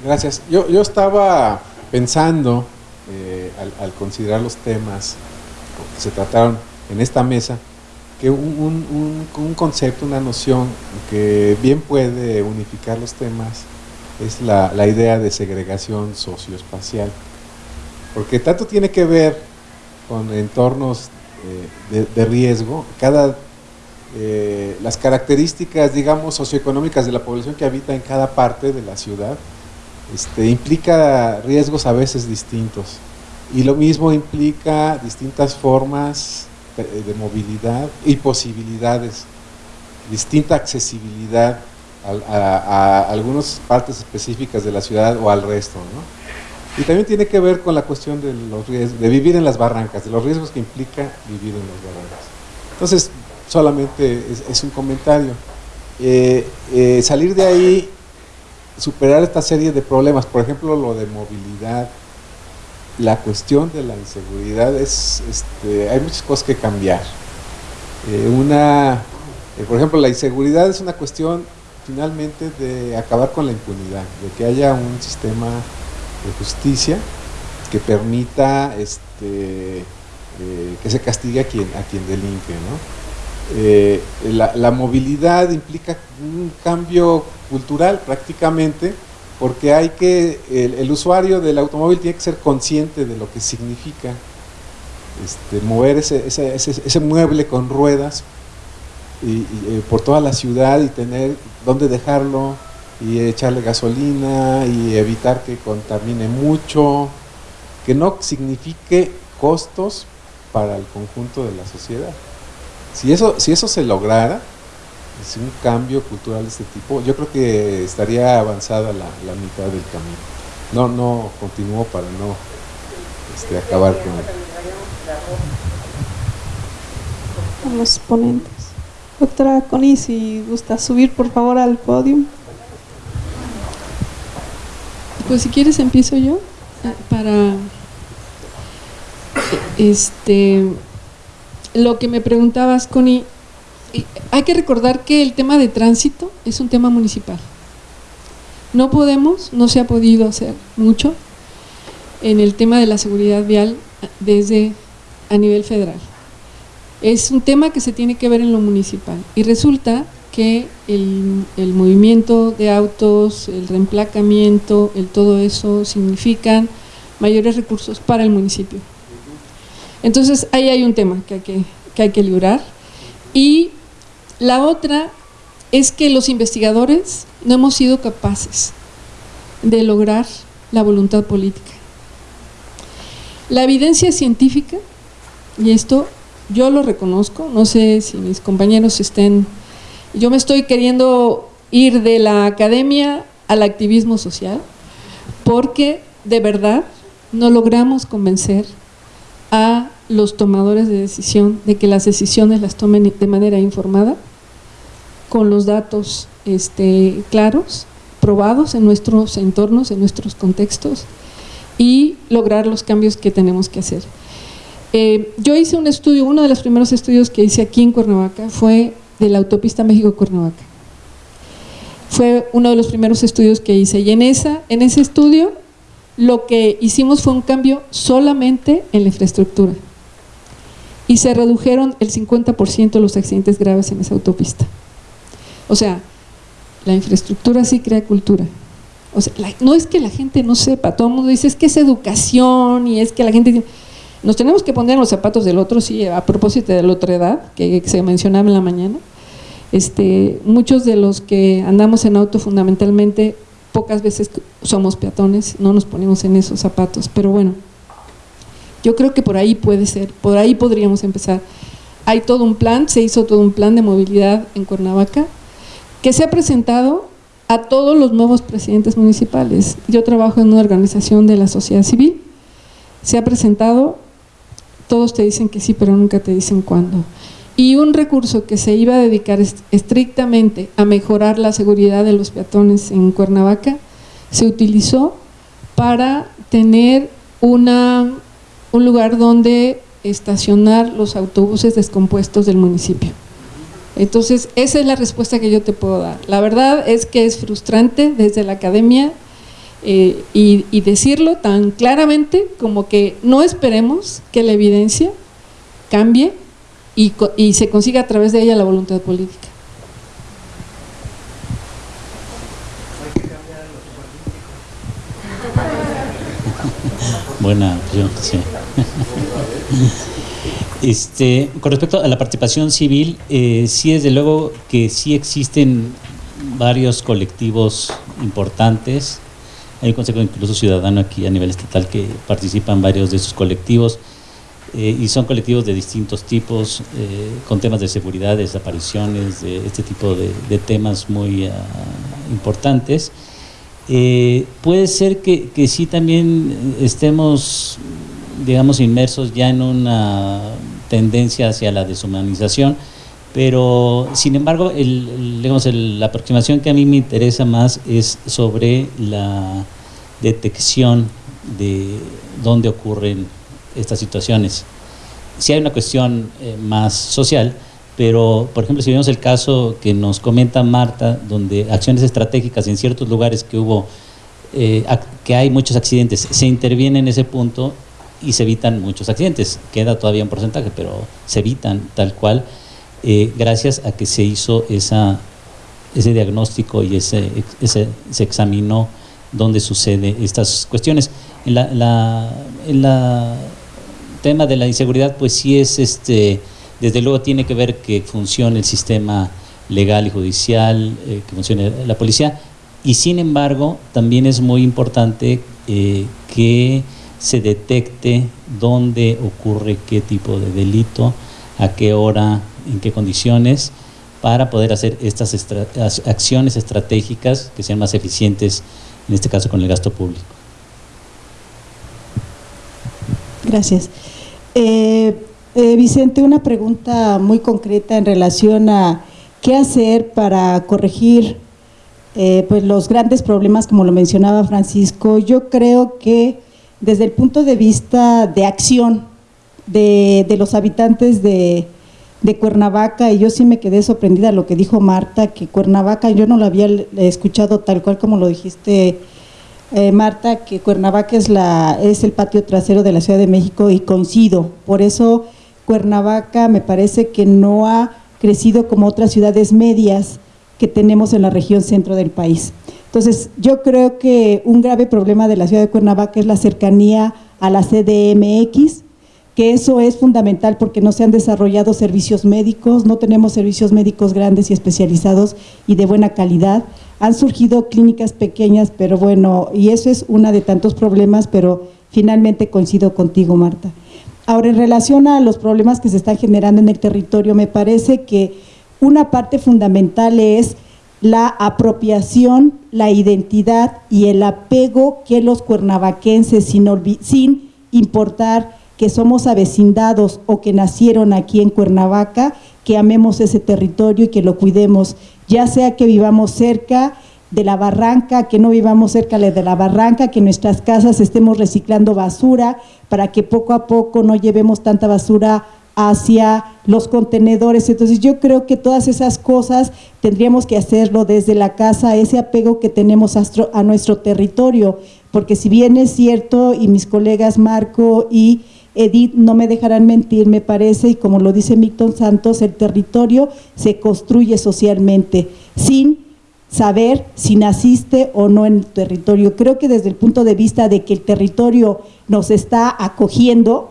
Gracias. Yo, yo estaba pensando, eh, al, al considerar los temas que se trataron en esta mesa, que un, un- un- concepto, una noción que bien puede unificar los temas es la, la idea de segregación socioespacial. Porque tanto tiene que ver con entornos eh, de, de riesgo, cada, eh, las características, digamos, socioeconómicas de la población que habita en cada parte de la ciudad, este, implica riesgos a veces distintos. Y lo mismo implica distintas formas de, de movilidad y posibilidades, distinta accesibilidad a, a algunas partes específicas de la ciudad o al resto. ¿no? Y también tiene que ver con la cuestión de, los de vivir en las barrancas, de los riesgos que implica vivir en las barrancas. Entonces, solamente es, es un comentario. Eh, eh, salir de ahí superar esta serie de problemas, por ejemplo, lo de movilidad, la cuestión de la inseguridad, es, este, hay muchas cosas que cambiar. Eh, una, eh, por ejemplo, la inseguridad es una cuestión finalmente de acabar con la impunidad, de que haya un sistema de justicia que permita este, eh, que se castigue a quien, a quien delinque, ¿no? La, la movilidad implica un cambio cultural prácticamente porque hay que, el, el usuario del automóvil tiene que ser consciente de lo que significa este, mover ese, ese, ese- ese mueble con ruedas y, y, eh, por toda la ciudad y tener dónde dejarlo y echarle gasolina y evitar que contamine mucho, que no signifique costos para el conjunto de la sociedad. Si eso, si eso se lograra, es un cambio cultural de este tipo, yo creo que estaría avanzada la, la mitad del camino. No, no continúo para no este, acabar con él. Con los ponentes. Doctora Connie, si gusta subir por favor al podio. Pues si quieres empiezo yo eh, para este lo que me preguntabas, Connie, hay que recordar que el tema de tránsito es un tema municipal. No podemos, no se ha podido hacer mucho en el tema de la seguridad vial desde a nivel federal. Es un tema que se tiene que ver en lo municipal y resulta que el, movimiento de autos, el reemplacamiento, el todo eso significan mayores recursos para el municipio. Entonces ahí hay un tema que hay que, que, hay que librar. Y la otra es que los investigadores no hemos sido capaces de lograr la voluntad política. La evidencia científica, y esto yo lo reconozco, no sé si mis compañeros estén, yo me estoy queriendo ir de la academia al activismo social, porque de verdad no logramos convencer a los tomadores de decisión de que las decisiones las tomen de manera informada, con los datos este, claros, probados en nuestros entornos, en nuestros contextos y lograr los cambios que tenemos que hacer. Eh, yo hice un estudio, uno de los primeros estudios que hice aquí en Cuernavaca fue de la autopista México-Cuernavaca. Fue uno de los primeros estudios que hice y en, esa, en ese estudio lo que hicimos fue un cambio solamente en la infraestructura y se redujeron el 50% los accidentes graves en esa autopista. O sea, la infraestructura sí crea cultura. O sea, no es que la gente no sepa, todo el mundo dice es que es educación y es que la gente... Nos tenemos que poner en los zapatos del otro, sí, a propósito de la otra edad, que, que se mencionaba en la mañana. Este, muchos de los que andamos en auto fundamentalmente, pocas veces somos peatones, no nos ponemos en esos zapatos, pero bueno, yo creo que por ahí puede ser, por ahí podríamos empezar. Hay todo un plan, se hizo todo un plan de movilidad en Cuernavaca, que se ha presentado a todos los nuevos presidentes municipales. Yo trabajo en una organización de la sociedad civil, se ha presentado, todos te dicen que sí, pero nunca te dicen cuándo. Y un recurso que se iba a dedicar estrictamente a mejorar la seguridad de los peatones en Cuernavaca, se utilizó para tener una, un lugar donde estacionar los autobuses descompuestos del municipio. Entonces, esa es la respuesta que yo te puedo dar. La verdad es que es frustrante desde la academia eh, y, decirlo tan claramente como que no esperemos que la evidencia cambie y, y se consiga a través de ella la voluntad política. Buena opción, sí. Este, con respecto a la participación civil, eh, sí desde luego que sí existen varios colectivos importantes. Hay un consejo incluso ciudadano aquí a nivel estatal que participan varios de esos colectivos eh, y son colectivos de distintos tipos, eh, con temas de seguridad, de desapariciones, de este tipo de, temas muy ah, importantes. puede ser que, que sí también estemos digamos, inmersos ya en una tendencia hacia la deshumanización, pero sin embargo, el, digamos, la aproximación que a mí me interesa más es sobre la detección de dónde ocurren estas situaciones. Si hay una cuestión eh, más social, pero por ejemplo si vemos el caso que nos comenta Marta, donde acciones estratégicas en ciertos lugares que hubo, eh, que hay muchos accidentes, se interviene en ese punto y se evitan muchos accidentes. Queda todavía un porcentaje, pero se evitan tal cual eh, gracias a que se hizo esa, ese diagnóstico y ese, ese, se examinó dónde sucede estas cuestiones. En la, la tema de la inseguridad, pues sí es, este, desde luego tiene que ver que funcione el sistema legal y judicial, eh, que funcione la policía, y sin embargo también es muy importante eh, que se detecte dónde ocurre qué tipo de delito, a qué hora, en qué condiciones, para poder hacer estas acciones estratégicas que sean más eficientes, en este caso con el gasto público. Gracias. Eh, eh, Vicente, una pregunta muy concreta en relación a qué hacer para corregir eh, pues los grandes problemas, como lo mencionaba Francisco. Yo creo que desde el punto de vista de acción de, los habitantes de, Cuernavaca, y yo sí me quedé sorprendida lo que dijo Marta, que Cuernavaca, yo no lo había escuchado tal cual como lo dijiste, eh, Marta, que Cuernavaca es, la, es el patio trasero de la Ciudad de México y coincido, por eso Cuernavaca me parece que no ha crecido como otras ciudades medias que tenemos en la región centro del país. Entonces, yo creo que un grave problema de la ciudad de Cuernavaca es la cercanía a la CDMX, que eso es fundamental porque no se han desarrollado servicios médicos, no tenemos servicios médicos grandes y especializados y de buena calidad. Han surgido clínicas pequeñas, pero bueno, y eso es uno de tantos problemas, pero finalmente coincido contigo, Marta. Ahora, en relación a los problemas que se están generando en el territorio, me parece que una parte fundamental es la apropiación, la identidad y el apego que los cuernavaquenses, sin, importar que somos avecindados o que nacieron aquí en Cuernavaca, que amemos ese territorio y que lo cuidemos, ya sea que vivamos cerca de la barranca, que no vivamos cerca de la barranca, que en nuestras casas estemos reciclando basura para que poco a poco no llevemos tanta basura hacia los contenedores. Entonces yo creo que todas esas cosas tendríamos que hacerlo desde la casa, ese apego que tenemos a, nuestro territorio, porque si bien es cierto, y mis colegas Marco y Edith no me dejarán mentir, me parece, y como lo dice Milton Santos, el territorio se construye socialmente, sin saber si naciste o no en el territorio. Creo que desde el punto de vista de que el territorio nos está acogiendo,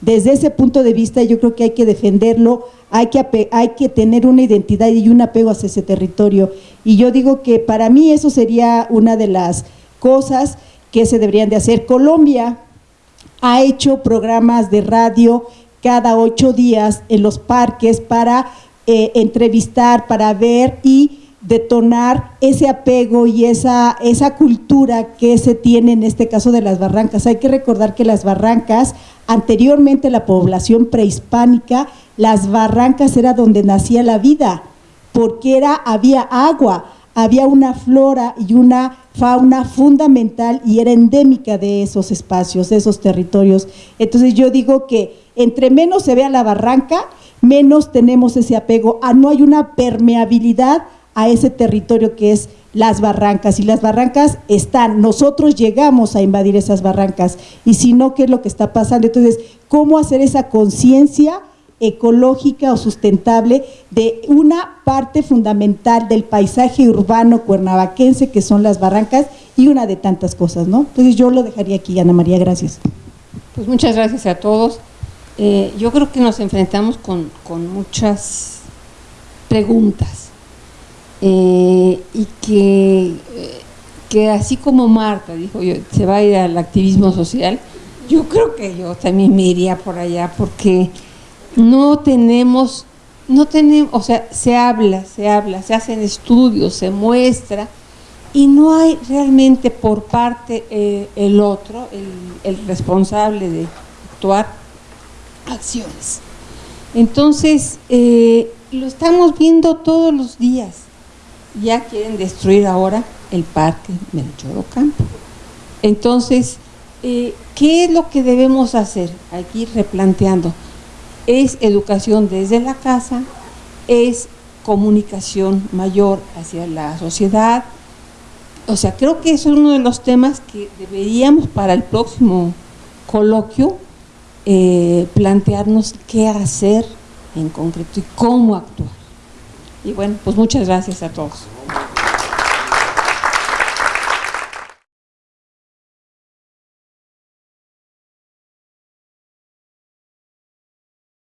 desde ese punto de vista yo creo que hay que defenderlo, hay que, hay que tener una identidad y un apego hacia ese territorio. Y yo digo que para mí eso sería una de las cosas que se deberían de hacer. Colombia ha hecho programas de radio cada ocho días en los parques para eh, entrevistar, para ver y detonar ese apego y esa, esa cultura que se tiene en este caso de las barrancas. Hay que recordar que las barrancas, anteriormente la población prehispánica, las barrancas era donde nacía la vida, porque era, había agua, había una flora y una fauna fundamental y era endémica de esos espacios, de esos territorios. Entonces yo digo que entre menos se vea la barranca, menos tenemos ese apego, a no hay una permeabilidad a ese territorio que es las barrancas y las barrancas están, nosotros llegamos a invadir esas barrancas y si no, ¿qué es lo que está pasando? Entonces, ¿cómo hacer esa conciencia ecológica o sustentable de una parte fundamental del paisaje urbano cuernavaquense que son las barrancas y una de tantas cosas, ¿no? Entonces yo lo dejaría aquí, Ana María, gracias. Pues muchas gracias a todos. Eh, yo creo que nos enfrentamos con, con muchas preguntas eh, y que, eh, que así como Marta dijo, yo, se va a ir al activismo social, yo creo que yo también me iría por allá porque no tenemos, no tenemos, o sea, se habla, se habla, se hacen estudios, se muestra y no hay realmente por parte eh, el otro, el, responsable de actuar, acciones. Entonces, eh, lo estamos viendo todos los días. Ya quieren destruir ahora el parque Melchor Ocampo. Entonces, eh, ¿qué es lo que debemos hacer? Aquí replanteando. Es educación desde la casa, es comunicación mayor hacia la sociedad. O sea, creo que eso es uno de los temas que deberíamos para el próximo coloquio eh, plantearnos qué hacer en concreto y cómo actuar. Y bueno, pues muchas gracias a todos.